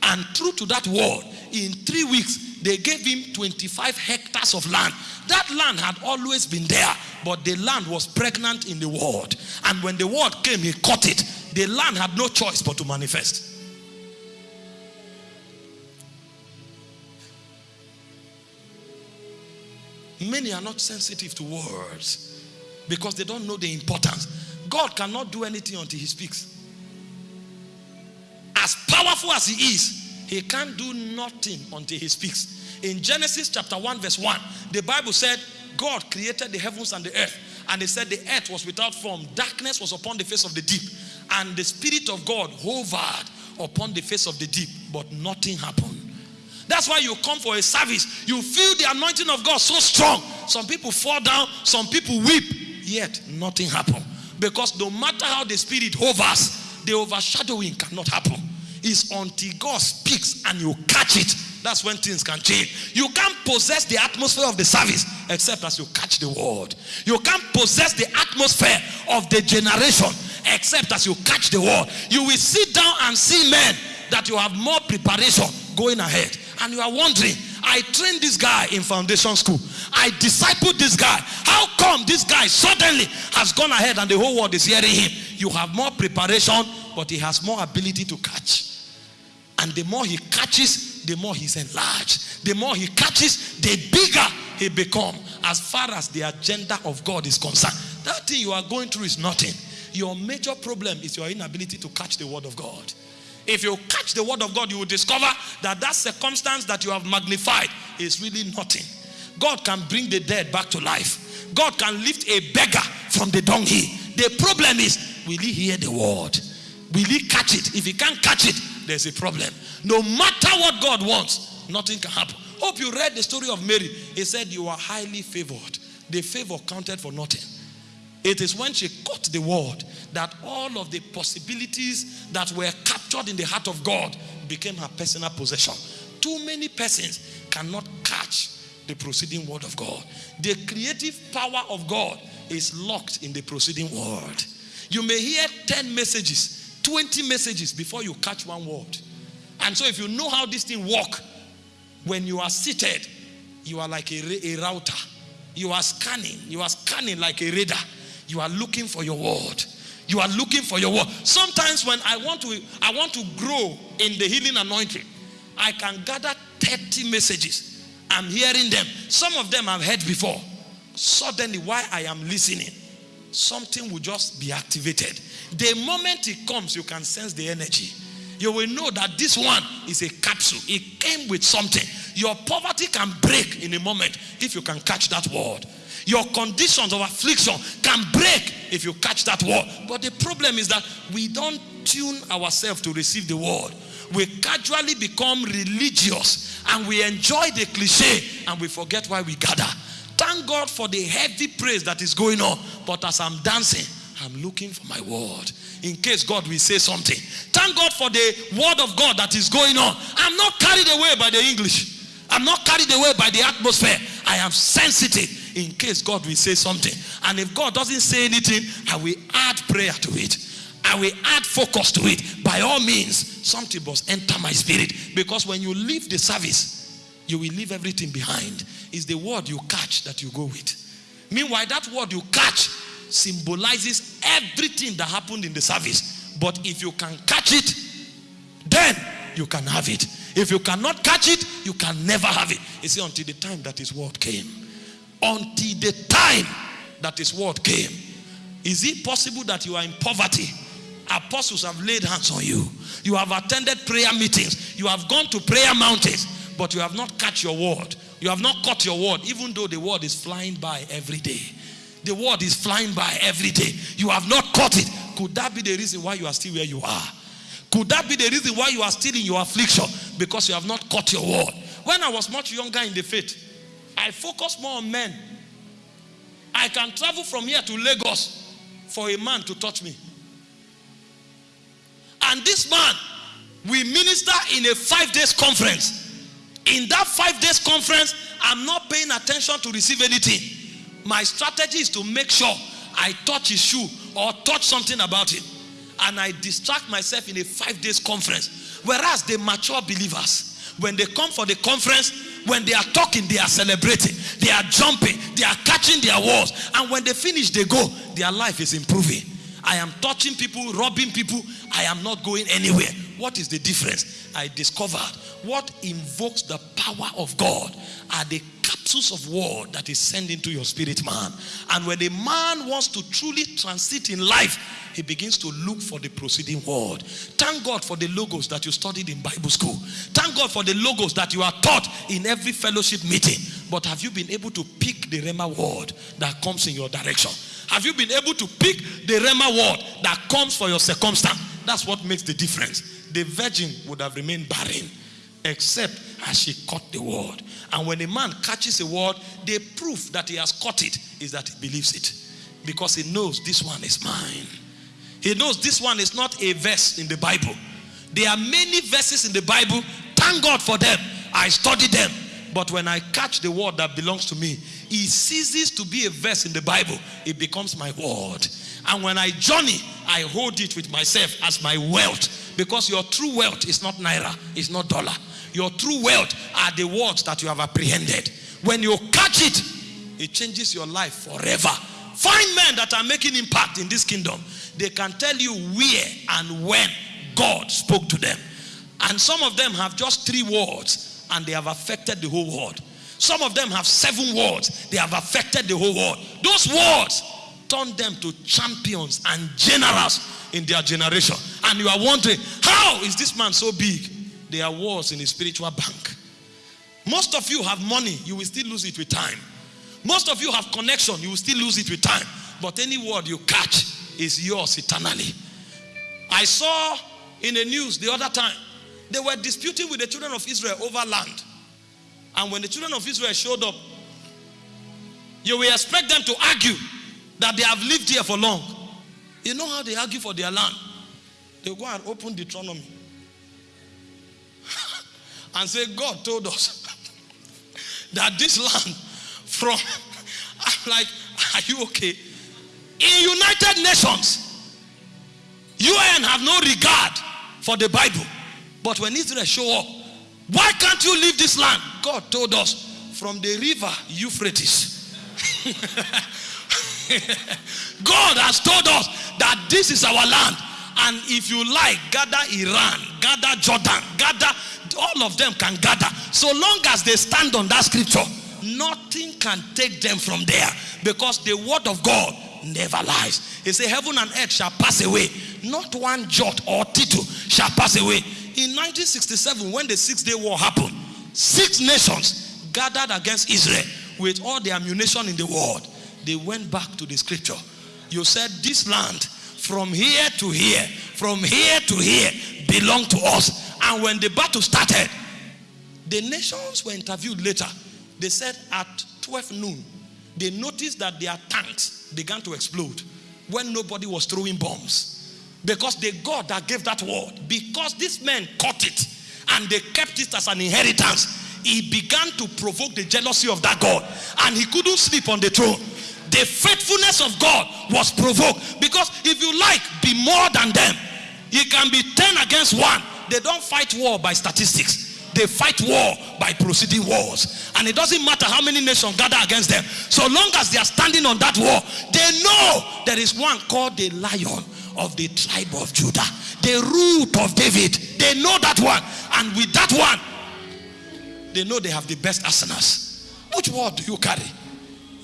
And true to that word, in three weeks, they gave him 25 hectares of land. That land had always been there, but the land was pregnant in the word. And when the word came, he caught it. The land had no choice but to manifest. Many are not sensitive to words because they don't know the importance. God cannot do anything until He speaks. As powerful as He is, He can't do nothing until He speaks. In Genesis chapter 1, verse 1, the Bible said, God created the heavens and the earth. And He said the earth was without form, darkness was upon the face of the deep, and the Spirit of God hovered upon the face of the deep, but nothing happened. That's why you come for a service. You feel the anointing of God so strong. Some people fall down, some people weep, yet nothing happen. Because no matter how the spirit hovers, the overshadowing cannot happen. It's until God speaks and you catch it. That's when things can change. You can't possess the atmosphere of the service except as you catch the word. You can't possess the atmosphere of the generation except as you catch the word. You will sit down and see men that you have more preparation going ahead and you are wondering, I trained this guy in foundation school. I discipled this guy. How come this guy suddenly has gone ahead and the whole world is hearing him? You have more preparation, but he has more ability to catch. And the more he catches, the more he's enlarged. The more he catches, the bigger he become as far as the agenda of God is concerned. That thing you are going through is nothing. Your major problem is your inability to catch the word of God. If you catch the word of God, you will discover that that circumstance that you have magnified is really nothing. God can bring the dead back to life. God can lift a beggar from the donkey. The problem is, will he hear the word? Will he catch it? If he can't catch it, there's a problem. No matter what God wants, nothing can happen. Hope you read the story of Mary. He said, You are highly favored. The favor counted for nothing. It is when she caught the word that all of the possibilities that were captured in the heart of God became her personal possession. Too many persons cannot catch the proceeding word of God. The creative power of God is locked in the proceeding word. You may hear 10 messages, 20 messages before you catch one word. And so if you know how this thing work, when you are seated, you are like a, a router. You are scanning. You are scanning like a radar. You are looking for your word. You are looking for your word. Sometimes when I want to I want to grow in the healing anointing, I can gather 30 messages. I'm hearing them. Some of them I've heard before. Suddenly, while I am listening, something will just be activated. The moment it comes, you can sense the energy. You will know that this one is a capsule. It came with something. Your poverty can break in a moment if you can catch that word. Your conditions of affliction can break if you catch that word. But the problem is that we don't tune ourselves to receive the word. We casually become religious and we enjoy the cliche and we forget why we gather. Thank God for the heavy praise that is going on. But as I'm dancing, I'm looking for my word in case God will say something. Thank God for the word of God that is going on. I'm not carried away by the English. I'm not carried away by the atmosphere. I am sensitive in case God will say something. And if God doesn't say anything, I will add prayer to it. I will add focus to it. By all means, something must enter my spirit. Because when you leave the service, you will leave everything behind. It's the word you catch that you go with. Meanwhile, that word you catch symbolizes everything that happened in the service. But if you can catch it, then you can have it. If you cannot catch it, you can never have it. You see, until the time that his word came until the time that his word came. Is it possible that you are in poverty? Apostles have laid hands on you. You have attended prayer meetings. You have gone to prayer mountains, but you have not caught your word. You have not caught your word, even though the word is flying by every day. The word is flying by every day. You have not caught it. Could that be the reason why you are still where you are? Could that be the reason why you are still in your affliction? Because you have not caught your word. When I was much younger in the faith, I focused more on men. I can travel from here to Lagos for a man to touch me. And this man We minister in a five days conference. In that five days conference, I'm not paying attention to receive anything. My strategy is to make sure I touch his shoe or touch something about him. And I distract myself in a five days conference. Whereas the mature believers, when they come for the conference, when they are talking, they are celebrating, they are jumping, they are catching their walls. And when they finish, they go, their life is improving. I am touching people, robbing people. I am not going anywhere. What is the difference? I discovered what invokes the power of God are the capsules of word that is sent into your spirit man. And when a man wants to truly transit in life, he begins to look for the proceeding word. Thank God for the logos that you studied in Bible school. Thank God for the logos that you are taught in every fellowship meeting. But have you been able to pick the Rhema word that comes in your direction? Have you been able to pick the Rhema word that comes for your circumstance? That's what makes the difference. The virgin would have remained barren except as she caught the word. And when a man catches a word, the proof that he has caught it is that he believes it because he knows this one is mine. He knows this one is not a verse in the Bible. There are many verses in the Bible. Thank God for them. I study them. But when I catch the word that belongs to me, it ceases to be a verse in the Bible. It becomes my word. And when I journey, I hold it with myself as my wealth. Because your true wealth is not naira, it's not dollar. Your true wealth are the words that you have apprehended. When you catch it, it changes your life forever. Find men that are making impact in this kingdom. They can tell you where and when God spoke to them. And some of them have just three words and they have affected the whole world. Some of them have seven words. They have affected the whole world. Those words turn them to champions and generals in their generation. And you are wondering, how is this man so big? There are wars in the spiritual bank. Most of you have money, you will still lose it with time. Most of you have connection, you will still lose it with time. But any word you catch is yours eternally. I saw in the news the other time, they were disputing with the children of Israel over land. And when the children of Israel showed up, you will expect them to argue that they have lived here for long. You know how they argue for their land? They go and open Deuteronomy and say, God told us that this land from, I'm like, are you okay? In United Nations, UN have no regard for the Bible. But when Israel show up, why can't you leave this land? God told us from the river Euphrates. God has told us that this is our land. And if you like, gather Iran, gather Jordan, gather, all of them can gather. So long as they stand on that scripture, nothing can take them from there. Because the word of God never lies. He said, Heaven and earth shall pass away. Not one jot or tittle shall pass away. In 1967, when the Six Day War happened, six nations gathered against Israel with all the ammunition in the world. They went back to the scripture. You said, This land from here to here, from here to here, belong to us. And when the battle started, the nations were interviewed later. They said at 12 noon, they noticed that their tanks began to explode when nobody was throwing bombs. Because the God that gave that word, because these men caught it and they kept it as an inheritance, he began to provoke the jealousy of that God. And he couldn't sleep on the throne. The faithfulness of God was provoked. Because if you like, be more than them. You can be 10 against 1. They don't fight war by statistics. They fight war by proceeding wars. And it doesn't matter how many nations gather against them. So long as they are standing on that war, they know there is one called the lion of the tribe of Judah. The root of David. They know that one. And with that one, they know they have the best arsenals. Which word do you carry?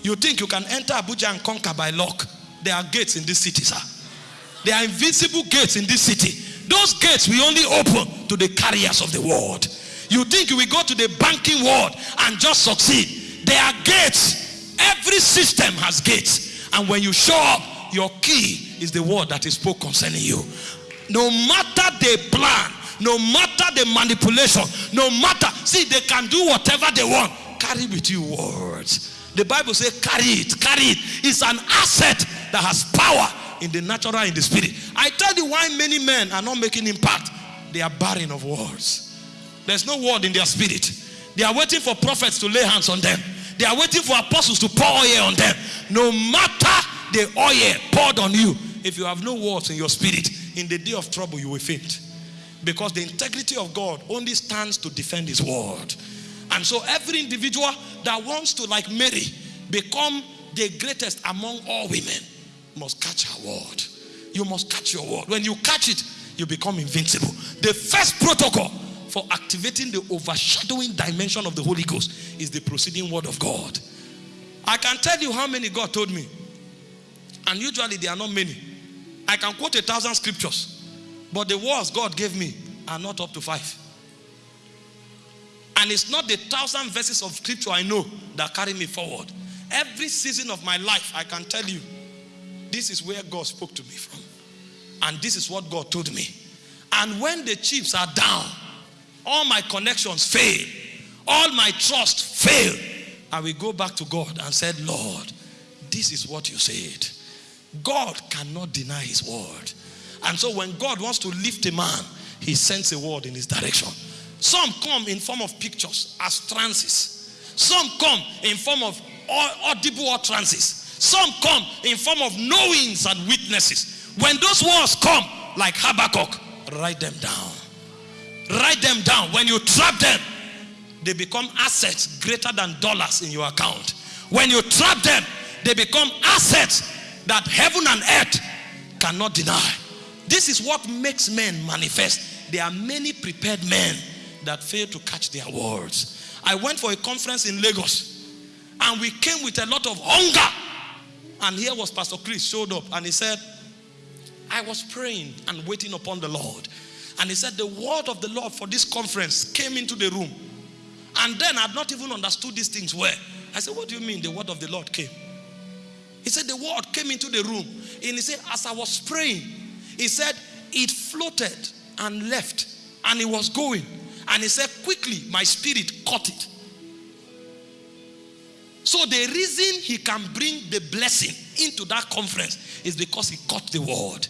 You think you can enter Abuja and conquer by luck? There are gates in this city, sir. There are invisible gates in this city. Those gates we only open to the carriers of the word. You think you will go to the banking world and just succeed. There are gates. Every system has gates. And when you show up, your key is the word that is spoke concerning you. No matter the plan, no matter the manipulation, no matter, see, they can do whatever they want. Carry with you words. The Bible says, carry it, carry it. It's an asset that has power in the natural, in the spirit. I tell you why many men are not making impact. they are barren of words. There's no word in their spirit. They are waiting for prophets to lay hands on them. They are waiting for apostles to pour oil on them. No matter the oil poured on you, if you have no words in your spirit, in the day of trouble, you will faint. Because the integrity of God only stands to defend his word. And so every individual that wants to, like Mary, become the greatest among all women must catch her word. You must catch your word. When you catch it, you become invincible. The first protocol for activating the overshadowing dimension of the Holy Ghost is the proceeding word of God. I can tell you how many God told me. And usually there are not many. I can quote a thousand scriptures, but the words God gave me are not up to five. And it's not the thousand verses of scripture I know that carry me forward. Every season of my life, I can tell you, this is where God spoke to me from. And this is what God told me. And when the chips are down, all my connections fail, all my trust fail, I will go back to God and said, Lord, this is what you said. God cannot deny his word. And so when God wants to lift a man, he sends a word in his direction. Some come in form of pictures as trances. Some come in form of audible utterances. Some come in form of knowings and witnesses. When those words come, like Habakkuk, write them down. Write them down. When you trap them, they become assets greater than dollars in your account. When you trap them, they become assets that heaven and earth cannot deny. This is what makes men manifest. There are many prepared men that fail to catch their words. I went for a conference in Lagos and we came with a lot of hunger. And here was Pastor Chris showed up and he said, I was praying and waiting upon the Lord. And he said, The word of the Lord for this conference came into the room. And then I'd not even understood these things well. I said, What do you mean the word of the Lord came? He said, The word came into the room. And he said, As I was praying, he said, It floated and left. And it was going. And he said, Quickly, my spirit caught it. So the reason he can bring the blessing into that conference is because he caught the word.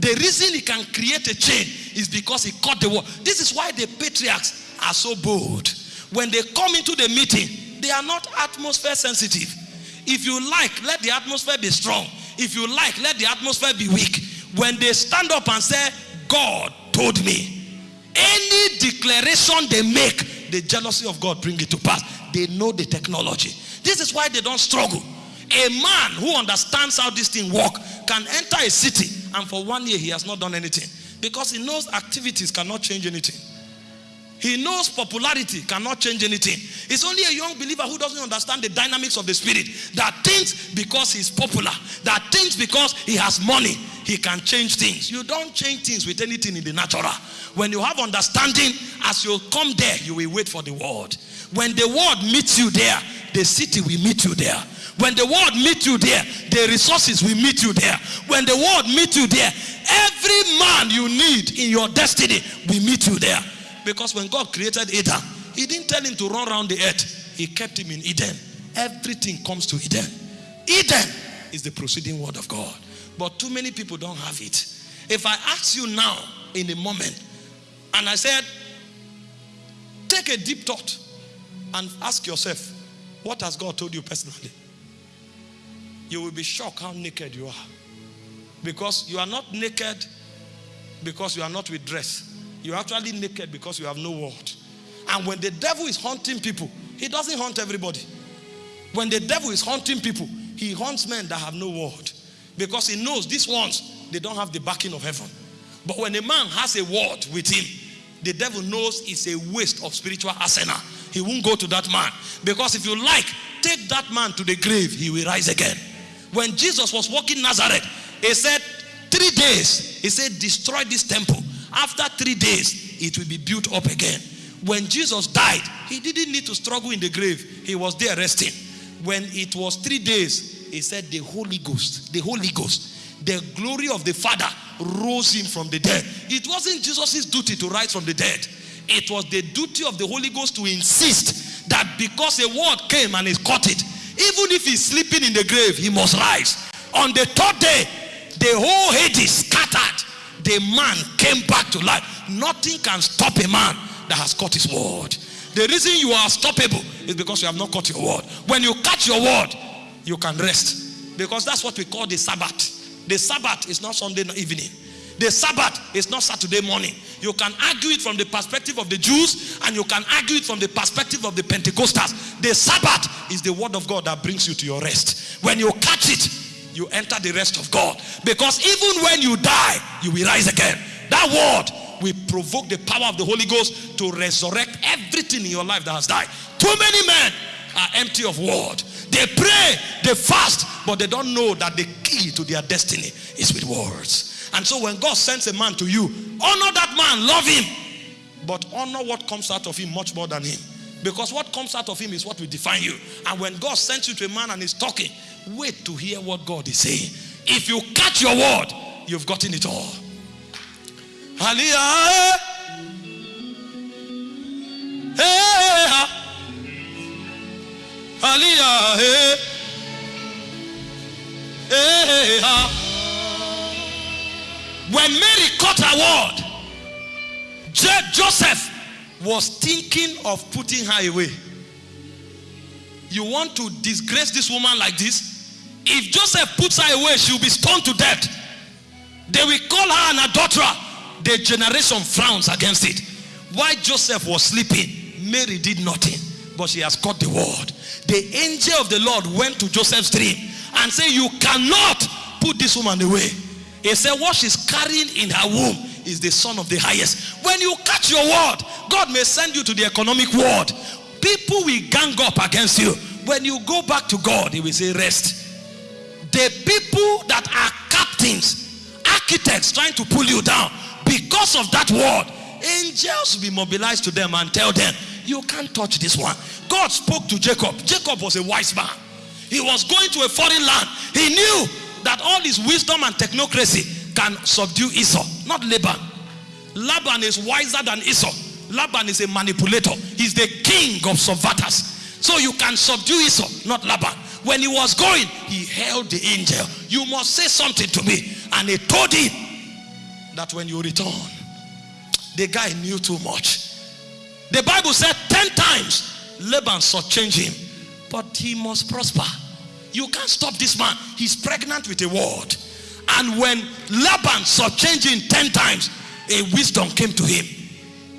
The reason he can create a chain is because he caught the word. This is why the patriarchs are so bold. When they come into the meeting, they are not atmosphere sensitive. If you like, let the atmosphere be strong. If you like, let the atmosphere be weak. When they stand up and say, God told me, any declaration they make, the jealousy of God bring it to pass. They know the technology. This is why they don't struggle. A man who understands how this thing work can enter a city and for one year he has not done anything because he knows activities cannot change anything. He knows popularity cannot change anything. It's only a young believer who doesn't understand the dynamics of the spirit that thinks because he's popular, that thinks because he has money, he can change things. You don't change things with anything in the natural. When you have understanding, as you come there, you will wait for the word. When the word meets you there, the city will meet you there. When the world meets you there, the resources will meet you there. When the world meets you there, every man you need in your destiny will meet you there. Because when God created Adam, he didn't tell him to run around the earth. He kept him in Eden. Everything comes to Eden. Eden is the proceeding word of God. But too many people don't have it. If I ask you now in a moment, and I said, take a deep thought and ask yourself, what has God told you personally? you will be shocked how naked you are. Because you are not naked because you are not with dress. You're actually naked because you have no word. And when the devil is hunting people, he doesn't hunt everybody. When the devil is hunting people, he hunts men that have no word. Because he knows these ones, they don't have the backing of heaven. But when a man has a word with him, the devil knows it's a waste of spiritual arsenal. He won't go to that man. Because if you like, take that man to the grave, he will rise again. When Jesus was walking Nazareth, he said, Three days, he said, Destroy this temple. After three days, it will be built up again. When Jesus died, he didn't need to struggle in the grave, he was there resting. When it was three days, he said, The Holy Ghost, the Holy Ghost, the glory of the Father rose him from the dead. It wasn't Jesus' duty to rise from the dead. It was the duty of the Holy Ghost to insist that because a word came and he caught it, even if he's sleeping in the grave, he must rise. On the third day, the whole Hades scattered. The man came back to life. Nothing can stop a man that has caught his word. The reason you are stoppable is because you have not caught your word. When you catch your word, you can rest. Because that's what we call the Sabbath. The Sabbath is not Sunday evening. The Sabbath is not Saturday morning. You can argue it from the perspective of the Jews and you can argue it from the perspective of the Pentecostals. The Sabbath is the word of God that brings you to your rest. When you catch it, you enter the rest of God. Because even when you die, you will rise again. That word will provoke the power of the Holy Ghost to resurrect everything in your life that has died. Too many men are empty of word. They pray, they fast, but they don't know that the key to their destiny is with words. And so when God sends a man to you, honor that man, love him, but honor what comes out of him much more than him. Because what comes out of him is what will define you. And when God sends you to a man and is talking, wait to hear what God is saying. If you catch your word, you've gotten it all. Hallelujah. Hey, when Mary caught her word, Joseph was thinking of putting her away. You want to disgrace this woman like this? If Joseph puts her away, she'll be stoned to death. They will call her an adulterer. The generation frowns against it. Why Joseph was sleeping, Mary did nothing, but she has caught the word. The angel of the Lord went to Joseph's dream and said, You cannot put this woman away. He said, What she's carrying in her womb is the son of the highest. When you catch your word, God may send you to the economic world. People will gang up against you. When you go back to God, He will say, Rest. The people that are captains, architects trying to pull you down, because of that word, angels will be mobilized to them and tell them, You can't touch this one. God spoke to Jacob. Jacob was a wise man. He was going to a foreign land. He knew that all his wisdom and technocracy can subdue Esau, not Laban. Laban is wiser than Esau. Laban is a manipulator. He's the king of subverters. So you can subdue Esau, not Laban. When he was going, he held the angel. You must say something to me. And he told him that when you return, the guy knew too much. The Bible said 10 times Laban sought change him, but he must prosper. You can't stop this man. He's pregnant with a word. And when Laban saw changing 10 times, a wisdom came to him.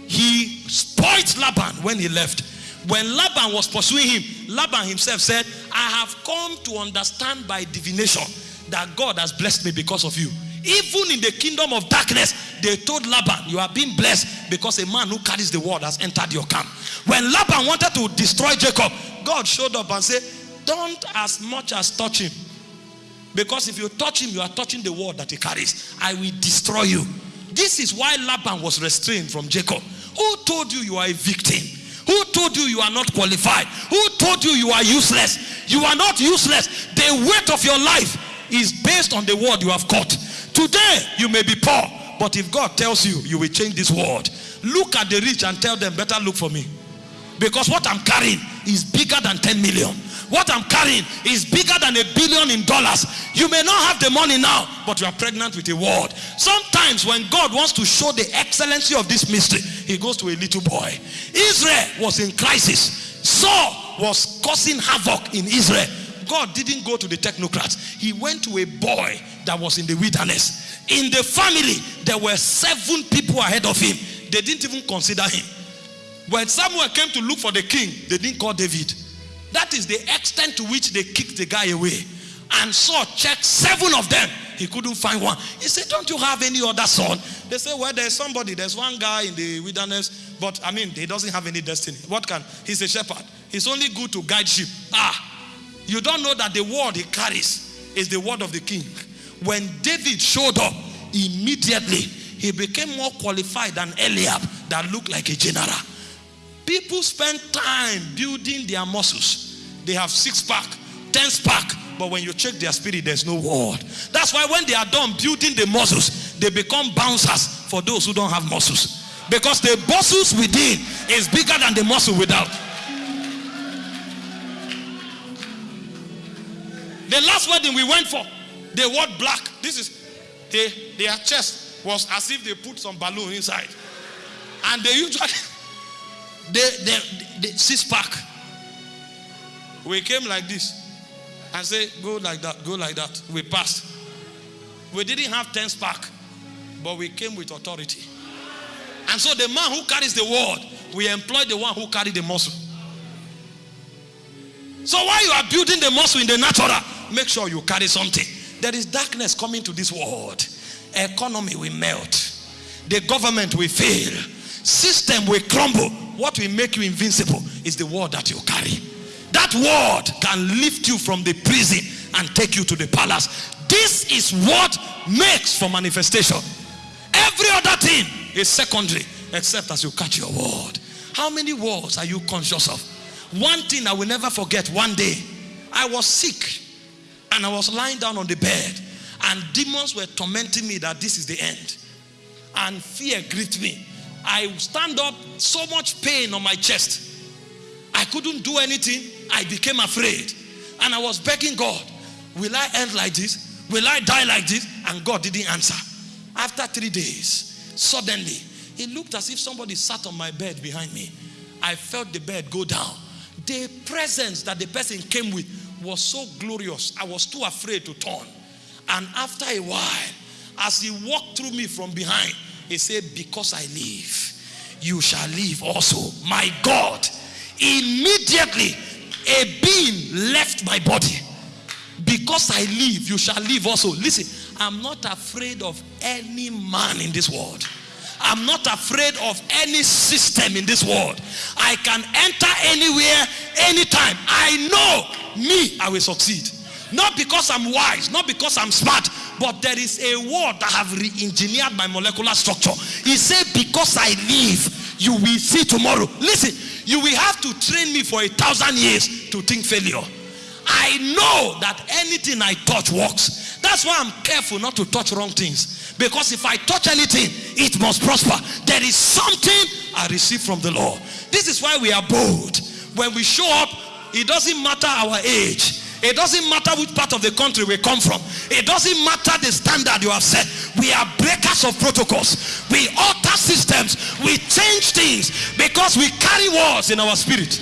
He spoiled Laban when he left. When Laban was pursuing him, Laban himself said, I have come to understand by divination that God has blessed me because of you. Even in the kingdom of darkness, they told Laban, You are being blessed because a man who carries the word has entered your camp. When Laban wanted to destroy Jacob, God showed up and said, don't as much as touch him. Because if you touch him, you are touching the word that he carries. I will destroy you. This is why Laban was restrained from Jacob. Who told you you are a victim? Who told you you are not qualified? Who told you you are useless? You are not useless. The weight of your life is based on the word you have caught. Today, you may be poor, but if God tells you, you will change this world. Look at the rich and tell them, better look for me. Because what I'm carrying is bigger than 10 million. What I'm carrying is bigger than a billion in dollars. You may not have the money now, but you are pregnant with a word. Sometimes when God wants to show the excellency of this mystery, he goes to a little boy. Israel was in crisis. Saul was causing havoc in Israel. God didn't go to the technocrats. He went to a boy that was in the wilderness. In the family, there were seven people ahead of him. They didn't even consider him. When Samuel came to look for the king, they didn't call David. That is the extent to which they kicked the guy away. And Saul checked seven of them. He couldn't find one. He said, Don't you have any other son? They say, Well, there's somebody, there's one guy in the wilderness, but I mean, he doesn't have any destiny. What can? He's a shepherd. He's only good to guide sheep. Ah, you don't know that the word he carries is the word of the king. When David showed up, immediately he became more qualified than Eliab, that looked like a general. People spend time building their muscles. They have six pack, ten pack, but when you check their spirit, there's no word. That's why when they are done building the muscles, they become bouncers for those who don't have muscles. Because the muscles within is bigger than the muscle without. The last wedding we went for, they wore black. This is they, their chest was as if they put some balloon inside. And they usually, they, they, they, six pack. We came like this and say, go like that, go like that. We passed. We didn't have 10 spark, but we came with authority. And so the man who carries the word, we employ the one who carry the muscle. So while you are building the muscle in the natural, make sure you carry something. There is darkness coming to this world. Economy will melt. The government will fail. System will crumble. What will make you invincible is the word that you carry. That word can lift you from the prison and take you to the palace. This is what makes for manifestation. Every other thing is secondary except as you catch your word. How many words are you conscious of? One thing I will never forget one day, I was sick and I was lying down on the bed and demons were tormenting me that this is the end. And fear gripped me. I stand up, so much pain on my chest. I couldn't do anything. I became afraid. And I was begging God, will I end like this? Will I die like this? And God didn't answer. After three days, suddenly, it looked as if somebody sat on my bed behind me. I felt the bed go down. The presence that the person came with was so glorious. I was too afraid to turn. And after a while, as he walked through me from behind, he said, Because I live, you shall live also. My God, immediately a being left my body. Because I live, you shall live also. Listen, I'm not afraid of any man in this world. I'm not afraid of any system in this world. I can enter anywhere, anytime. I know me, I will succeed. Not because I'm wise, not because I'm smart, but there is a word that have re-engineered my molecular structure. He said, because I live, you will see tomorrow. Listen, you will have to train me for a thousand years to think failure. I know that anything I touch works. That's why I'm careful not to touch wrong things. Because if I touch anything, it must prosper. There is something I receive from the Lord. This is why we are bold. When we show up, it doesn't matter our age. It doesn't matter which part of the country we come from. It doesn't matter the standard you have set. We are breakers of protocols. We alter systems. We change things because we carry words in our spirit.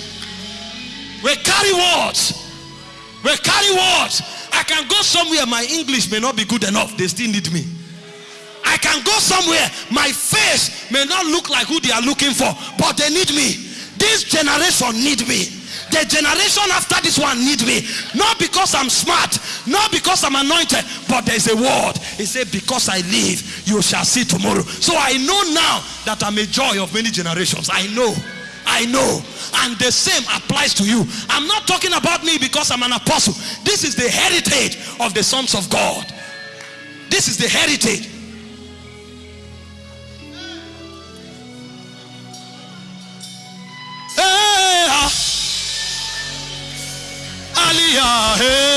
We carry words. We carry words. I can go somewhere, my English may not be good enough. They still need me. I can go somewhere, my face may not look like who they are looking for, but they need me. This generation need me. The generation after this one need me. Not because I'm smart, not because I'm anointed, but there's a word. He said, Because I live, you shall see tomorrow. So I know now that I'm a joy of many generations. I know. I know. And the same applies to you. I'm not talking about me because I'm an apostle. This is the heritage of the sons of God. This is the heritage. Hey, ah. Aliyah, hey.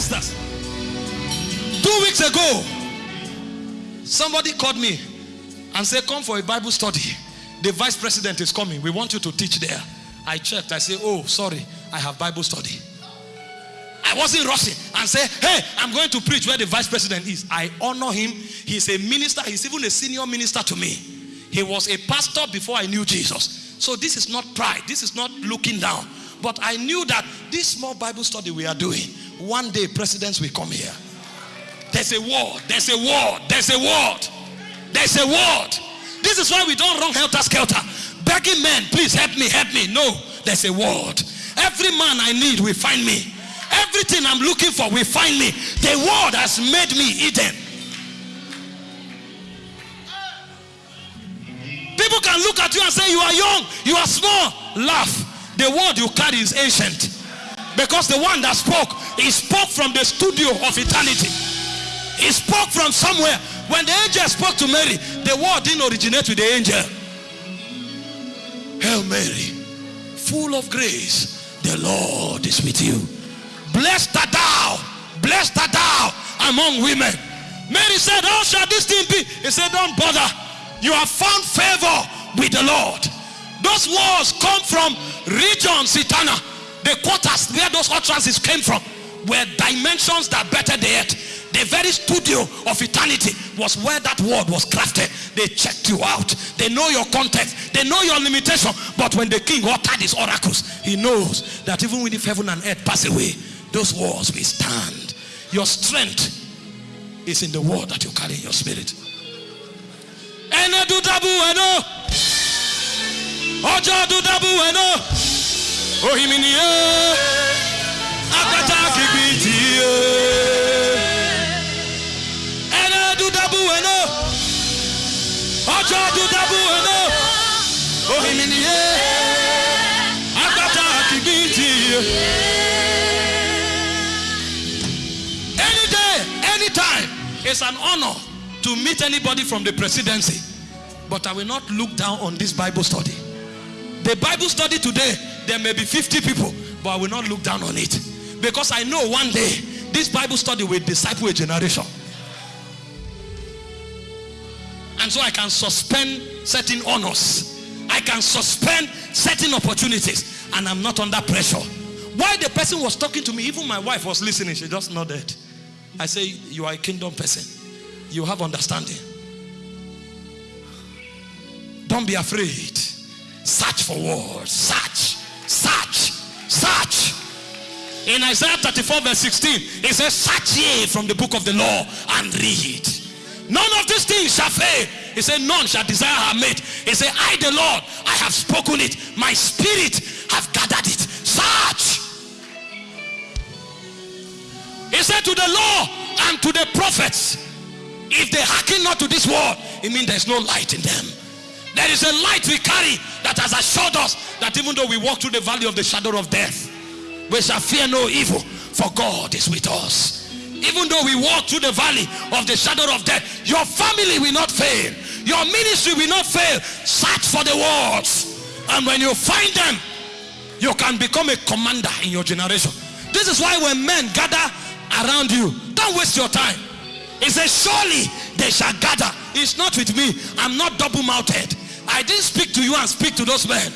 Sisters. Two weeks ago, somebody called me and said, Come for a Bible study. The vice president is coming. We want you to teach there. I checked. I said, Oh, sorry, I have Bible study. I wasn't rushing and say, Hey, I'm going to preach where the vice president is. I honor him. He's a minister, he's even a senior minister to me. He was a pastor before I knew Jesus. So this is not pride, this is not looking down. But I knew that this small Bible study we are doing, one day presidents will come here. There's a word, there's a word, there's a word, there's a word. This is why we don't run helter skelter. Begging men, please help me, help me. No, there's a word. Every man I need will find me. Everything I'm looking for will find me. The word has made me Eden. People can look at you and say, You are young, you are small. Laugh. The word you carry is ancient. Because the one that spoke, he spoke from the studio of eternity. He spoke from somewhere. When the angel spoke to Mary, the word didn't originate with the angel. Hail Mary, full of grace, the Lord is with you. Blessed art thou, blessed art thou among women. Mary said, How shall this thing be? He said, Don't bother. You have found favor with the Lord. Those words come from regions eternal. The quarters where those utterances came from were dimensions that bettered the earth. The very studio of eternity was where that word was crafted. They checked you out. They know your context. They know your limitation. But when the king uttered his oracles, he knows that even if heaven and earth pass away, those walls will stand. Your strength is in the word that you carry in your spirit. ọjọ́ dúdábù ẹ̀nà ohiminiye akata kìgbì tìye ẹ̀nà dúdábù ẹ̀nà ọjọ́ dúdábù ẹ̀nà ohiminiye akata kìgbì tìye. Any day, anytime, it's an honor to meet anybody from the presidency. But I will not look down on this Bible study. The Bible study today, there may be 50 people, but I will not look down on it. Because I know one day, this Bible study will disciple a generation. And so I can suspend certain honors. I can suspend certain opportunities. And I'm not under pressure. While the person was talking to me, even my wife was listening. She just nodded. I say, you are a kingdom person. You have understanding. Don't be afraid. Search for words. Search. Search. Search. In Isaiah 34 verse 16, it says, search ye from the book of the law and read. None of these things shall fail. He said, none shall desire her mate. He said, I the Lord, I have spoken it. My spirit have gathered it. Search. He said to the law and to the prophets, if they hearken not to this word, it means there's no light in them. There is a light we carry that has assured us that even though we walk through the valley of the shadow of death, we shall fear no evil, for God is with us. Even though we walk through the valley of the shadow of death, your family will not fail. Your ministry will not fail. Search for the words. And when you find them, you can become a commander in your generation. This is why when men gather around you, don't waste your time. He says, surely they shall gather. It's not with me. I'm not double-mouthed. I didn't speak to you and speak to those men.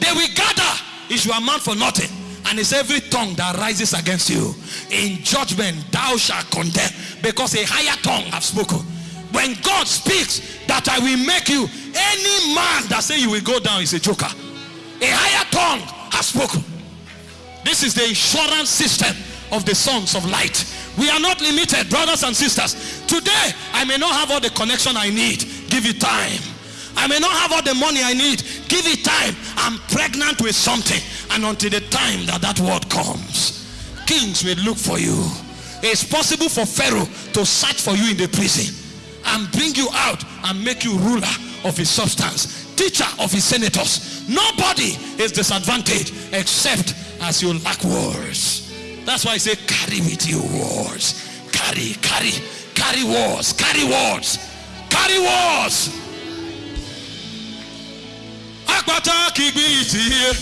They will gather. Is your amount for nothing. And it's every tongue that rises against you. In judgment, thou shalt condemn. Because a higher tongue have spoken. When God speaks that I will make you, any man that say you will go down is a joker. A higher tongue has spoken. This is the insurance system of the sons of light. We are not limited, brothers and sisters. Today, I may not have all the connection I need. Give it time. I may not have all the money I need. Give it time. I'm pregnant with something. And until the time that that word comes, kings will look for you. It's possible for Pharaoh to search for you in the prison and bring you out and make you ruler of his substance, teacher of his senators. Nobody is disadvantaged except as you lack words. That's why I say carry with you words. Carry, carry, carry words, carry words, carry words. Akpata kigbi itiye.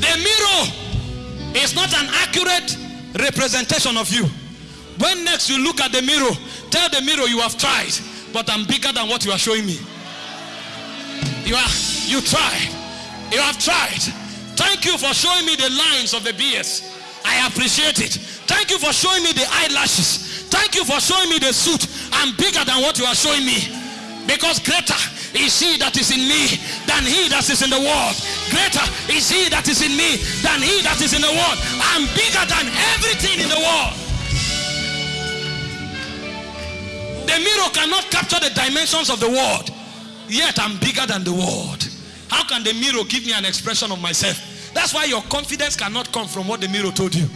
The mirror is not an accurate representation of you. When next you look at the mirror, tell the mirror you have tried, but I'm bigger than what you are showing me. You are you tried. You have tried. Thank you for showing me the lines of the beards. I appreciate it. Thank you for showing me the eyelashes. Thank you for showing me the suit. I'm bigger than what you are showing me. Because greater is he that is in me than he that is in the world. Greater is he that is in me than he that is in the world. I'm bigger than everything in the world. The mirror cannot capture the dimensions of the world. Yet I'm bigger than the world. How can the mirror give me an expression of myself? That's why your confidence cannot come from what the mirror told you.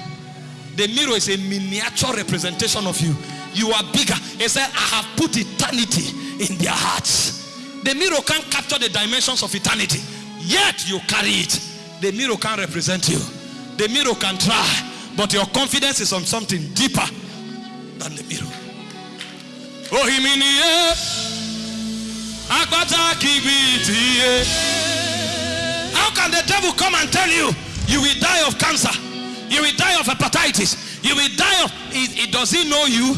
The mirror is a miniature representation of you. You are bigger. He said, I have put eternity in their hearts. The mirror can't capture the dimensions of eternity. Yet you carry it. the mirror can't represent you. The mirror can try, but your confidence is on something deeper than the mirror. Oh, himinie, agbata kibiti. How can the devil come and tell you you will die of cancer? You will die of hepatitis. You will die of. He, does he know you?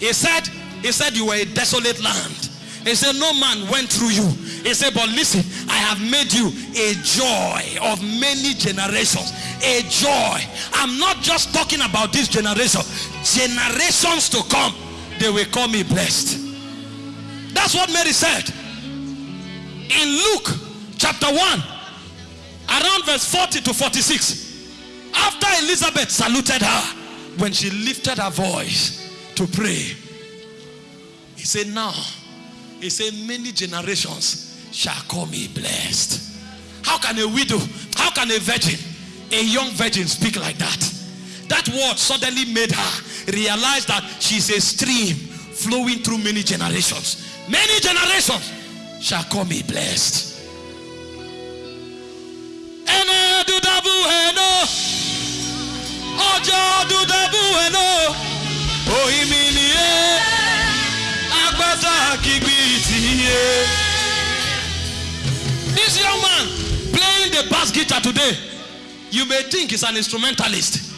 He said, he said you were a desolate land. He said, No man went through you. He said, But listen, I have made you a joy of many generations. A joy. I'm not just talking about this generation, generations to come, they will call me blessed. That's what Mary said. In Luke chapter 1, around verse 40 to 46, after Elizabeth saluted her, when she lifted her voice to pray, he said, Now, he said, Many generations shall call me blessed. How can a widow, how can a virgin, a young virgin speak like that? That word suddenly made her realize that she's a stream flowing through many generations. Many generations shall call me blessed. This young man playing the bass guitar today, you may think he's an instrumentalist.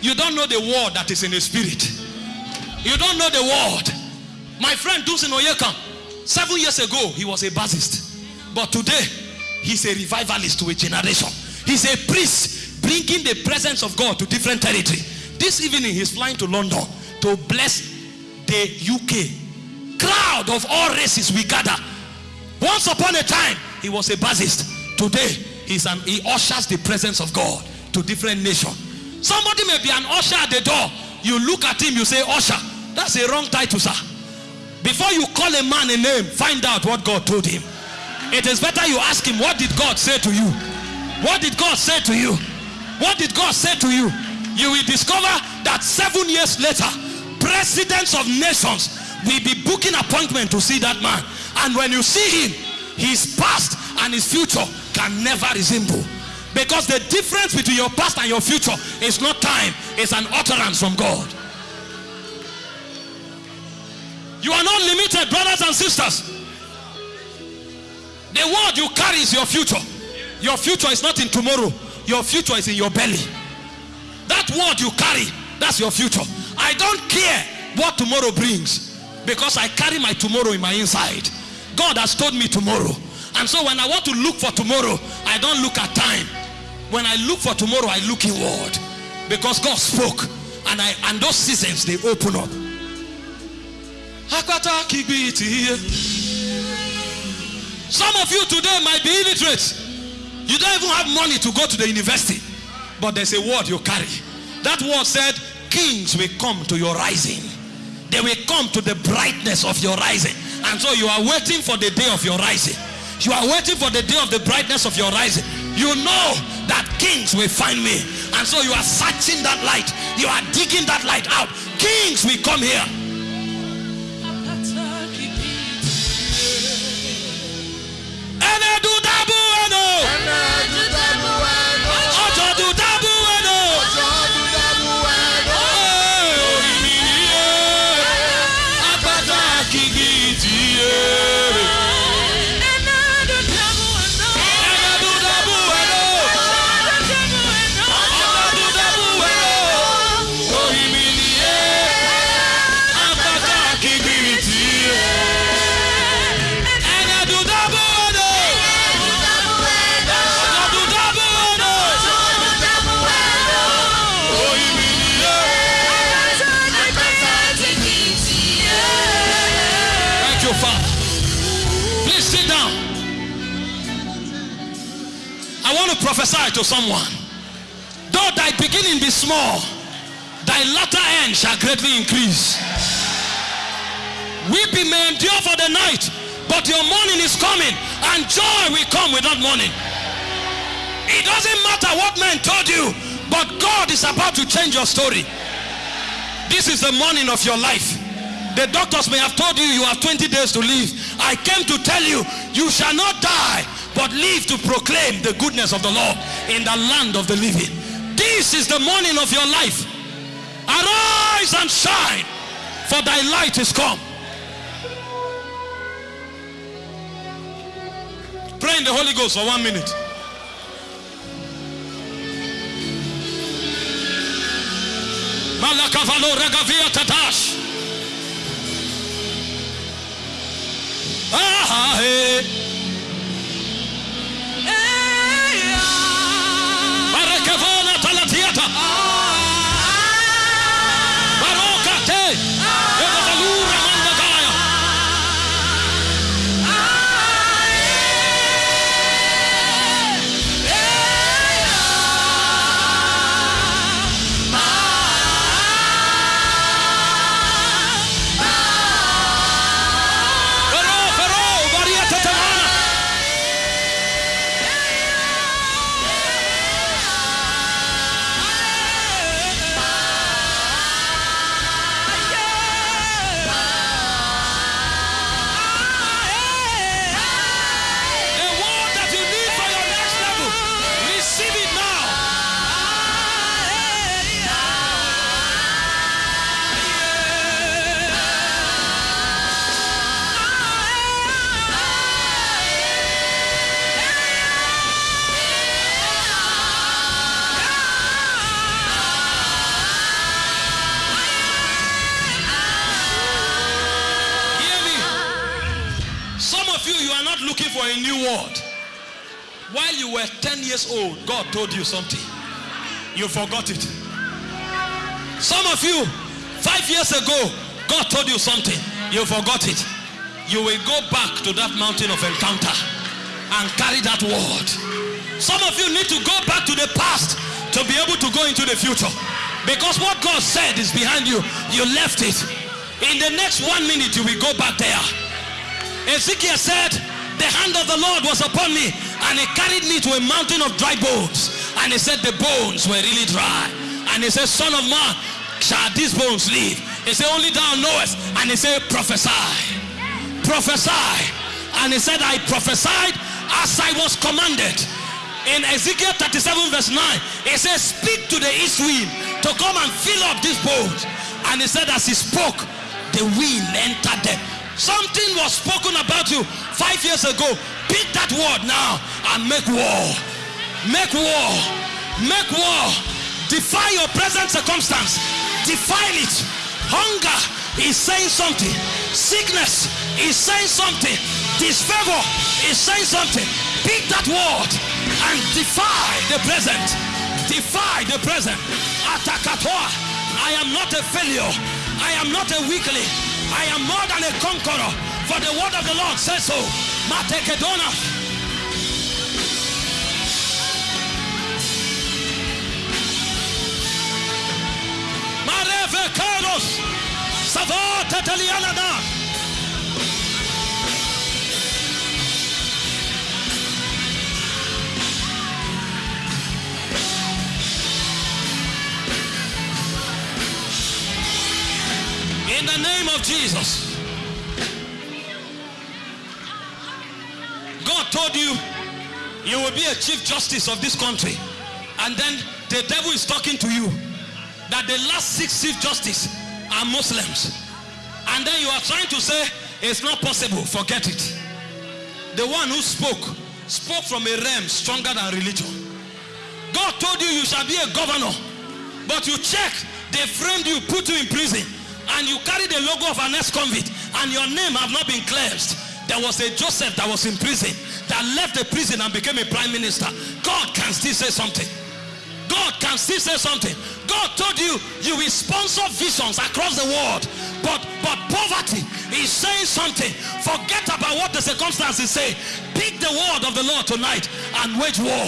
You don't know the word that is in the spirit. You don't know the word. My friend Dunsin Oyekan, seven years ago, he was a bassist. But today, he's a revivalist to a generation. He's a priest bringing the presence of God to different territory. This evening, he's flying to London to bless the UK. Crowd of all races we gather. Once upon a time, he was a bassist. Today, he's an, he ushers the presence of God to different nations. Somebody may be an usher at the door. You look at him, you say, Usher. That's a wrong title, sir. Before you call a man a name, find out what God told him. It is better you ask him, What did God say to you? What did God say to you? What did God say to you? You will discover that seven years later, presidents of nations will be booking appointment to see that man. And when you see him, his past and his future can never resemble. Because the difference between your past and your future is not time, it's an utterance from God. You are not limited, brothers and sisters. The word you carry is your future. Your future is not in tomorrow, your future is in your belly. That word you carry, that's your future. I don't care what tomorrow brings because I carry my tomorrow in my inside. God has told me tomorrow. And so when I want to look for tomorrow, I don't look at time. When I look for tomorrow, I look inward. Because God spoke. And I and those seasons they open up. Some of you today might be illiterate. You don't even have money to go to the university. But there's a word you carry. That word said, Kings will come to your rising. They will come to the brightness of your rising. And so you are waiting for the day of your rising. You are waiting for the day of the brightness of your rising. You know that kings will find me. And so you are searching that light. You are digging that light out. Kings will come here. prophesy to someone. Though thy beginning be small, thy latter end shall greatly increase. Weeping may endure for the night, but your morning is coming, and joy will come without morning. It doesn't matter what man told you, but God is about to change your story. This is the morning of your life. The doctors may have told you you have 20 days to live. I came to tell you, you shall not die, but live to proclaim the goodness of the Lord in the land of the living. This is the morning of your life. Arise and shine, for thy light is come. Pray in the Holy Ghost for one minute. Malakavalo regavia tatash. Something. You forgot it. Some of you, five years ago, God told you something. You forgot it. You will go back to that mountain of encounter and carry that word. Some of you need to go back to the past to be able to go into the future. Because what God said is behind you. You left it. In the next one minute, you will go back there. Ezekiel said, The hand of the Lord was upon me, and he carried me to a mountain of dry bones. And he said, The bones were really dry. And he said, Son of man, shall these bones live? He said, Only thou knowest. And he said, Prophesy. Prophesy. And he said, I prophesied as I was commanded. In Ezekiel 37, verse 9, he says, Speak to the east wind to come and fill up these bones. And he said, As he spoke, the wind entered them. Something was spoken about you five years ago. Pick that word now and make war. Make war. Make war. Defy your present circumstance. Defile it. Hunger is saying something. Sickness is saying something. Disfavor is saying something. Pick that word and defy the present. Defy the present. Atakatoa. I am not a failure. I am not a weakling. I am more than a conqueror. For the word of the Lord says so. Jesus. God told you you will be a chief justice of this country. And then the devil is talking to you that the last six chief justices are Muslims. And then you are trying to say it's not possible. Forget it. The one who spoke spoke from a realm stronger than religion. God told you you shall be a governor. But you check, they framed you, put you in prison, and you carry the logo of an ex-convict, and your name have not been cleansed. There was a Joseph that was in prison that left the prison and became a prime minister. God can still say something. God can still say something. God told you you will sponsor visions across the world. But but poverty is saying something. Forget about what the circumstances say. Pick the word of the Lord tonight and wage war.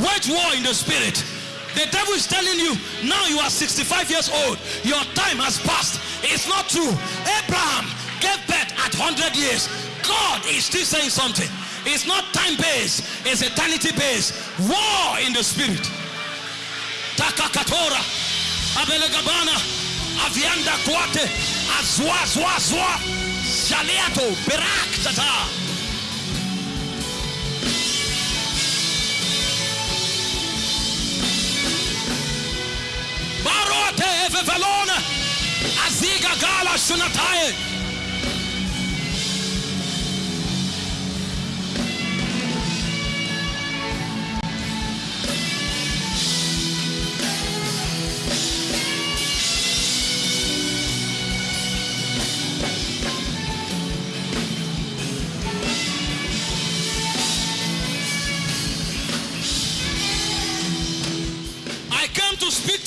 Wage war in the spirit. The devil is telling you now you are 65 years old. Your time has passed. It's not true. Abraham gave birth at 100 years. God is still saying something. It's not time based, it's eternity based. War in the spirit. Takakatora, Abelegabana, Avianda Kwate, Azwa, Zwa, Zwa, Shaliato, Berak, Tata. Barote Evevalona. Asiga Gala Schunatai.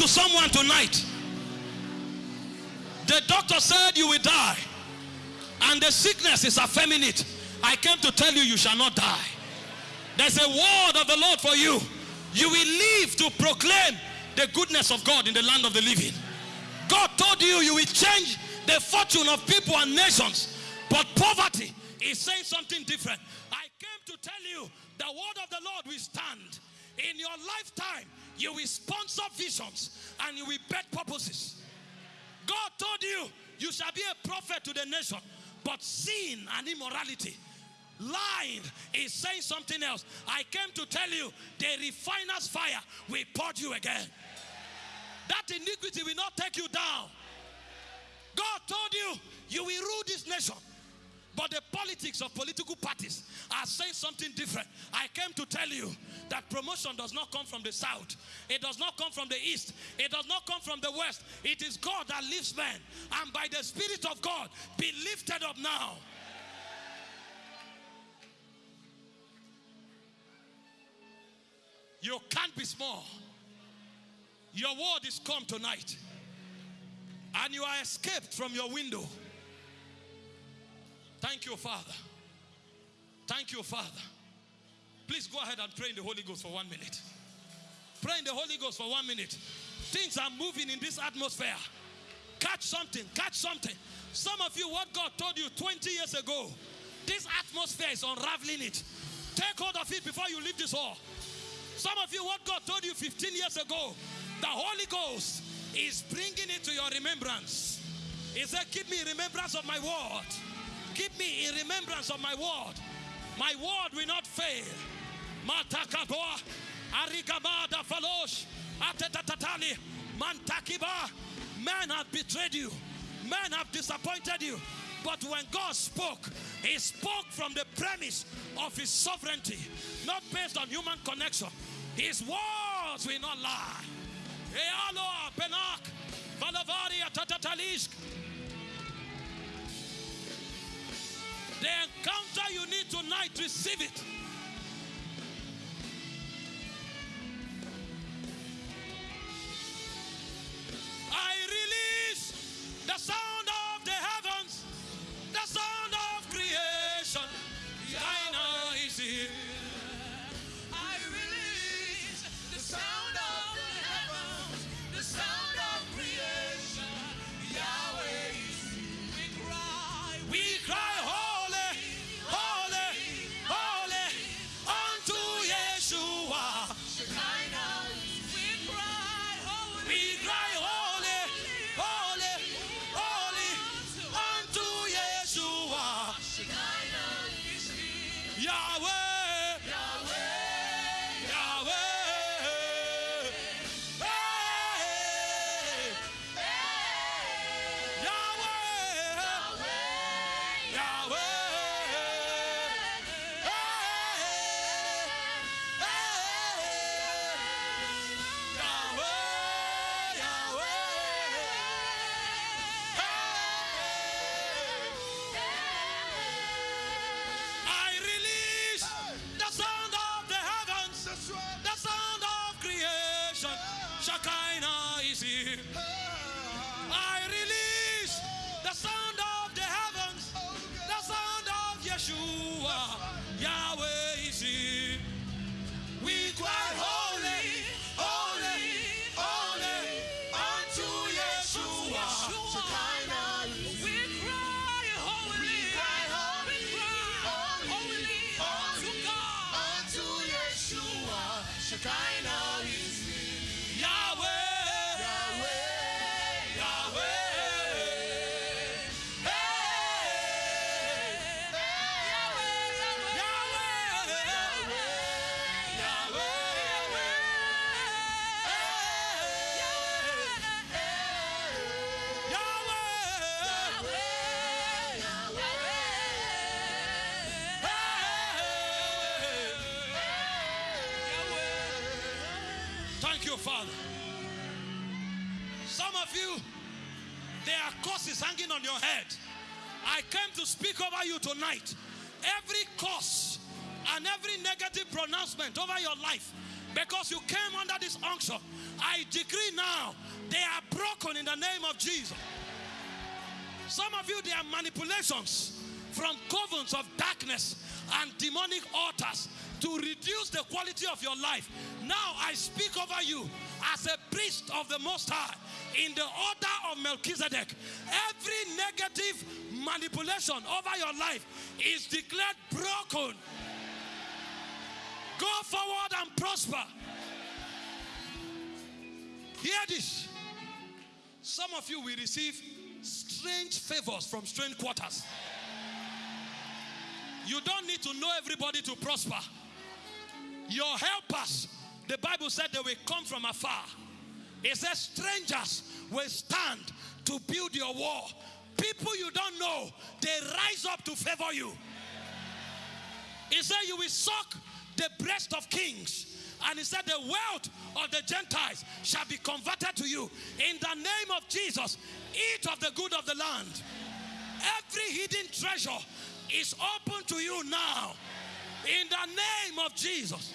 To someone tonight. The doctor said you will die, and the sickness is it. I came to tell you, you shall not die. There's a word of the Lord for you. You will live to proclaim the goodness of God in the land of the living. God told you you will change the fortune of people and nations, but poverty is saying something different. I came to tell you the word of the Lord will stand. In your lifetime, you will sponsor visions and you will bet purposes. God told you you shall be a prophet to the nation, but sin and immorality, lying is saying something else. I came to tell you the refiner's fire will purge you again. That iniquity will not take you down. God told you you will rule this nation. But the politics of political parties are saying something different. I came to tell you that promotion does not come from the south, it does not come from the east, it does not come from the west. It is God that lifts men, and by the Spirit of God, be lifted up now. You can't be small. Your word is come tonight, and you are escaped from your window. Thank you, Father. Thank you, Father. Please go ahead and pray in the Holy Ghost for one minute. Pray in the Holy Ghost for one minute. Things are moving in this atmosphere. Catch something, catch something. Some of you, what God told you 20 years ago, this atmosphere is unraveling it. Take hold of it before you leave this hall. Some of you, what God told you 15 years ago, the Holy Ghost is bringing it to your remembrance. He said, Keep me in remembrance of my word. Keep me in remembrance of my word. My word will not fail. Matakaboa, Arigabada Falosh, Atetatali, Mantakiba. Men have betrayed you, men have disappointed you. But when God spoke, He spoke from the premise of His sovereignty, not based on human connection. His words will not lie. Ealo, Benak, Valavari, Atatatalisk. The encounter you need tonight, receive it. I release the sound Father. Some of you, there are curses hanging on your head. I came to speak over you tonight. Every curse and every negative pronouncement over your life, because you came under this unction, I decree now they are broken in the name of Jesus. Some of you, there are manipulations from covens of darkness and demonic altars to reduce the quality of your life. Now I speak over you as a priest of the Most High in the order of Melchizedek. Every negative manipulation over your life is declared broken. Go forward and prosper. Hear this. Some of you will receive strange favors from strange quarters. You don't need to know everybody to prosper. Your helpers, the Bible said they will come from afar. It says strangers will stand to build your wall. People you don't know, they rise up to favor you. He said you will suck the breast of kings. And he said the wealth of the Gentiles shall be converted to you. In the name of Jesus, eat of the good of the land. Every hidden treasure is open to you now. In the name of Jesus.